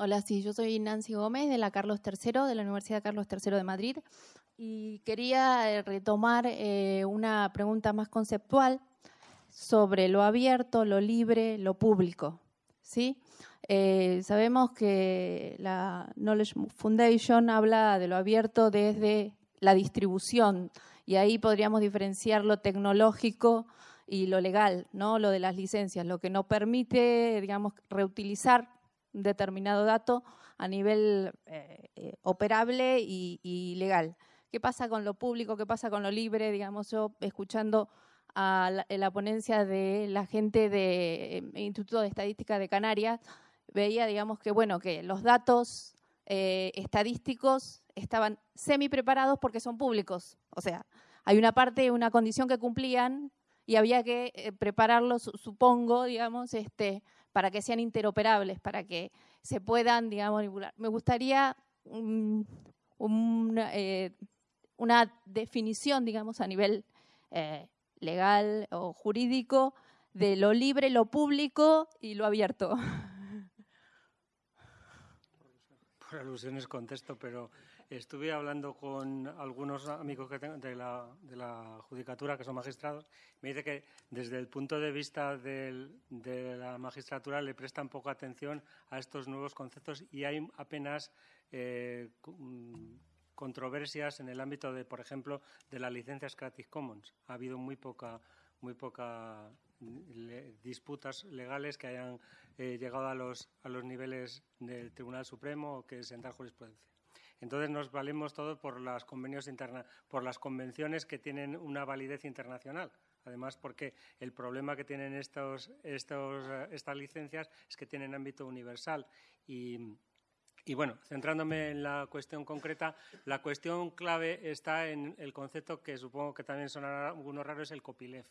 Hola, sí, yo soy Nancy Gómez de la Carlos III, de la Universidad Carlos III de Madrid, y quería eh, retomar eh, una pregunta más conceptual sobre lo abierto, lo libre, lo público. ¿sí? Eh, sabemos que la Knowledge Foundation habla de lo abierto desde la distribución, y ahí podríamos diferenciar lo tecnológico y lo legal, ¿no? lo de las licencias, lo que nos permite, digamos, reutilizar determinado dato a nivel eh, eh, operable y, legal. ¿Qué pasa con lo público? ¿Qué pasa con lo libre? Digamos, yo escuchando a la, ponencia de la gente del eh, Instituto de Estadística de Canarias, veía, digamos, que bueno, que los datos estadísticos estaban semi preparados porque son públicos. O sea, hay una parte, una condición que cumplían y había que prepararlos, supongo, digamos, este, para que sean interoperables, para que se puedan, digamos, manipular. Me gustaría eh, una definición, digamos, a nivel eh, legal o jurídico de lo libre, lo público y lo abierto. Por alusiones contesto, pero Estuve hablando con algunos amigos que tengo de, la, de la judicatura, que son magistrados. Me dice que desde el punto de vista de la magistratura le prestan poca atención a estos nuevos conceptos y hay apenas eh, controversias en el ámbito de, por ejemplo, de las licencias Creative Commons. Ha habido muy poca, muy poca disputas legales que hayan eh, llegado a los, a los niveles del Tribunal Supremo o que sentar jurisprudencia. Entonces nos valemos todo por las convenios interna por las convenciones que tienen una validez internacional. Además, porque el problema que tienen estos, estos, estas licencias es que tienen ámbito universal. Y, y bueno, centrándome en la cuestión concreta, la cuestión clave está en el concepto que supongo que también sonará algunos raros, es el copyleft.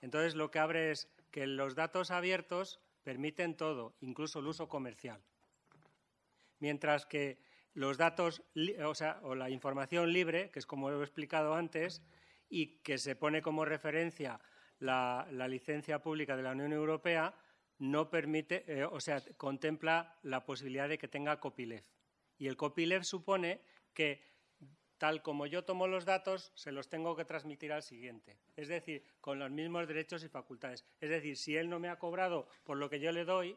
Entonces, lo que abre es que los datos abiertos permiten todo, incluso el uso comercial. Mientras que los datos, o sea, o la información libre, que es como he explicado antes, y que se pone como referencia la, licencia pública de la Unión Europea, no permite, eh, o sea, contempla la posibilidad de que tenga copyleft. Y el copyleft supone que tal como yo tomo los datos, se los tengo que transmitir al siguiente. Es decir, con los mismos derechos y facultades. Es decir, si él no me ha cobrado por lo que yo le doy,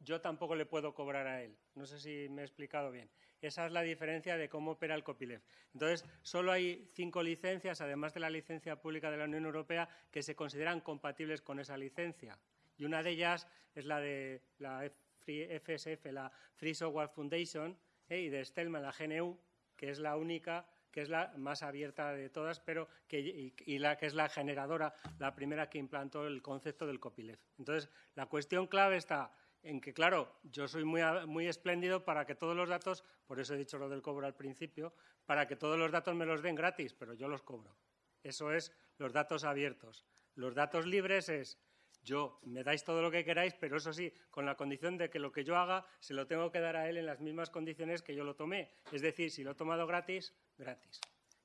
yo tampoco le puedo cobrar a él. No sé si me he explicado bien. Esa es la diferencia de cómo opera el copyleft. Entonces, solo hay cinco licencias, además de la licencia pública de la Unión Europea, que se consideran compatibles con esa licencia. Y una de ellas es la de la FSF, la Free Software Foundation, ¿eh? y de Stelman, la GNU, que es la única que es la más abierta de todas, pero que, y, la que es la generadora, la primera que implantó el concepto del copyleft. Entonces, la cuestión clave está en que, claro, yo soy muy, muy espléndido para que todos los datos, por eso he dicho lo del cobro al principio, para que todos los datos me los den gratis, pero yo los cobro. Eso es los datos abiertos. Los datos libres es yo, me dais todo lo que queráis, pero eso sí, con la condición de que lo que yo haga se lo tengo que dar a él en las mismas condiciones que yo lo tomé. Es decir, si lo he tomado gratis, gratis.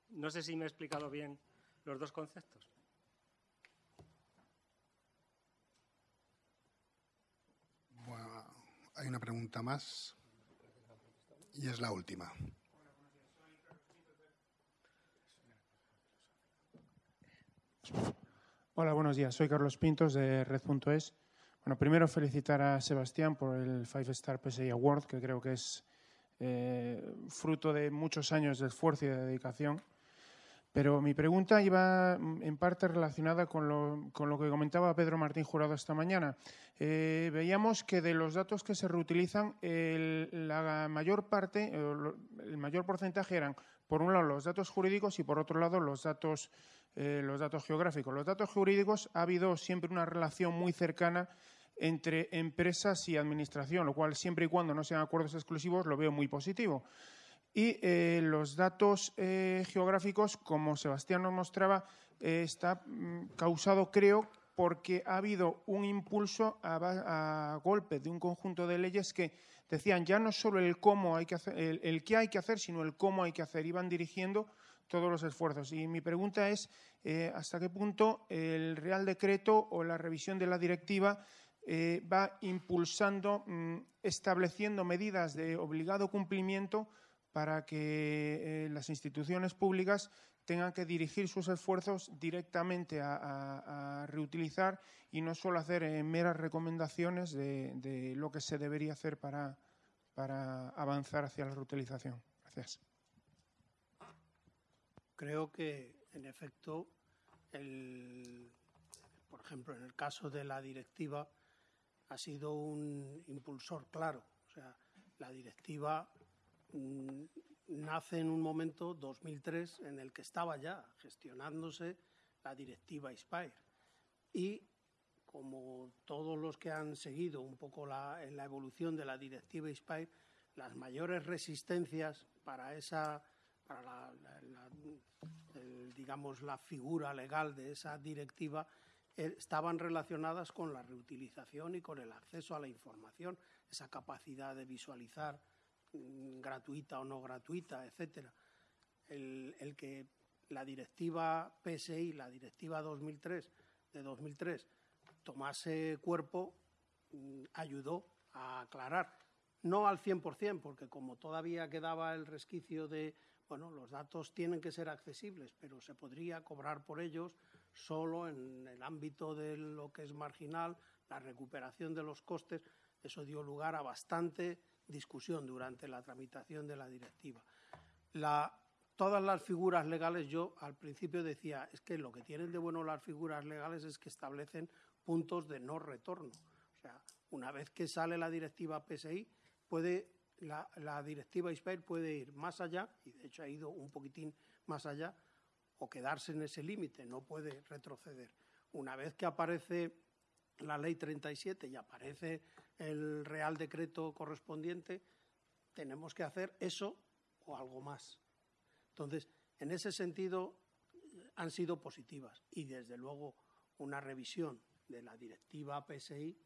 No sé si me he explicado bien los dos conceptos. Hay una pregunta más. Y es la última. Hola, buenos días. Soy Carlos Pintos de Red.es. Bueno, primero felicitar a Sebastián por el Five Star PSI Award, que creo que es eh, fruto de muchos años de esfuerzo y de dedicación. Pero mi pregunta iba mm, en parte relacionada con lo, que comentaba Pedro Martín Jurado esta mañana. Eh, veíamos que de los datos que se reutilizan, la mayor parte, el mayor porcentaje eran, por un lado, los datos jurídicos y, por otro lado, los datos, eh, los datos geográficos. Los datos jurídicos ha habido siempre una relación muy cercana entre empresas y administración, lo cual, siempre y cuando no sean acuerdos exclusivos, lo veo muy positivo. Y eh, los datos eh, geográficos, como Sebastián nos mostraba, eh, está mm, causado, creo, porque ha habido un impulso a, golpe de un conjunto de leyes que decían ya no solo el cómo hay que hacer, el, qué hay que hacer, sino el cómo hay que hacer. Iban dirigiendo todos los esfuerzos. Y mi pregunta es hasta qué punto el Real Decreto o la revisión de la directiva va impulsando, mm, estableciendo medidas de obligado cumplimiento para que eh, las instituciones públicas tengan que dirigir sus esfuerzos directamente a, reutilizar y no solo hacer eh, meras recomendaciones de, lo que se debería hacer para, para avanzar hacia la reutilización. Gracias. Creo que, en efecto, por ejemplo, en el caso de la directiva, ha sido un impulsor claro. O sea, la directiva nace en un momento, 2003, en el que estaba ya gestionándose la directiva ISPIRE. Y como todos los que han seguido un poco la, evolución de la directiva ISPIRE, las mayores resistencias para esa, para la, digamos, la figura legal de esa directiva eh, estaban relacionadas con la reutilización y con el acceso a la información, esa capacidad de visualizar Mm, gratuita o no gratuita, etcétera. El, que la directiva PSI, la directiva 2003 de 2003, tomase cuerpo mm, ayudó a aclarar. No al 100%, porque como todavía quedaba el resquicio de, bueno, los datos tienen que ser accesibles, pero se podría cobrar por ellos solo en el ámbito de lo que es marginal, la recuperación de los costes. Eso dio lugar a bastante discusión durante la tramitación de la directiva. todas las figuras legales, yo al principio decía, es que lo que tienen de bueno las figuras legales es que establecen puntos de no retorno. O sea, una vez que sale la directiva PSI, puede, la, directiva ISPER puede ir más allá, y de hecho ha ido un poquitín más allá, o quedarse en ese límite, no puede retroceder. Una vez que aparece la ley 37 y aparece el Real Decreto correspondiente, tenemos que hacer eso o algo más. Entonces, en ese sentido, han sido positivas y, desde luego, una revisión de la directiva PSI,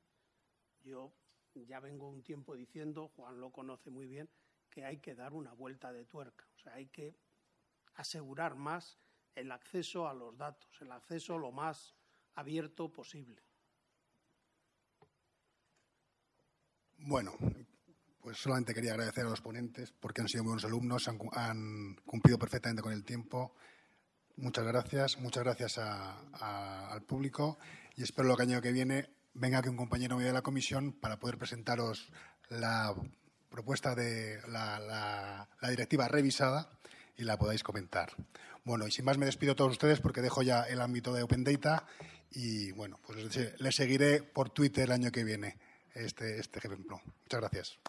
yo ya vengo un tiempo diciendo, Juan lo conoce muy bien, que hay que dar una vuelta de tuerca. O sea, hay que asegurar más el acceso a los datos, el acceso lo más abierto posible. Bueno, pues solamente quería agradecer a los ponentes porque han sido buenos alumnos, han, cumplido perfectamente con el tiempo. Muchas gracias, muchas gracias al público y espero que el año que viene venga aquí un compañero mío de la comisión para poder presentaros la propuesta de la, directiva revisada y la podáis comentar. Bueno, y sin más me despido a todos ustedes porque dejo ya el ámbito de Open Data y bueno, pues les seguiré por Twitter el año que viene este, este ejemplo. Muchas gracias.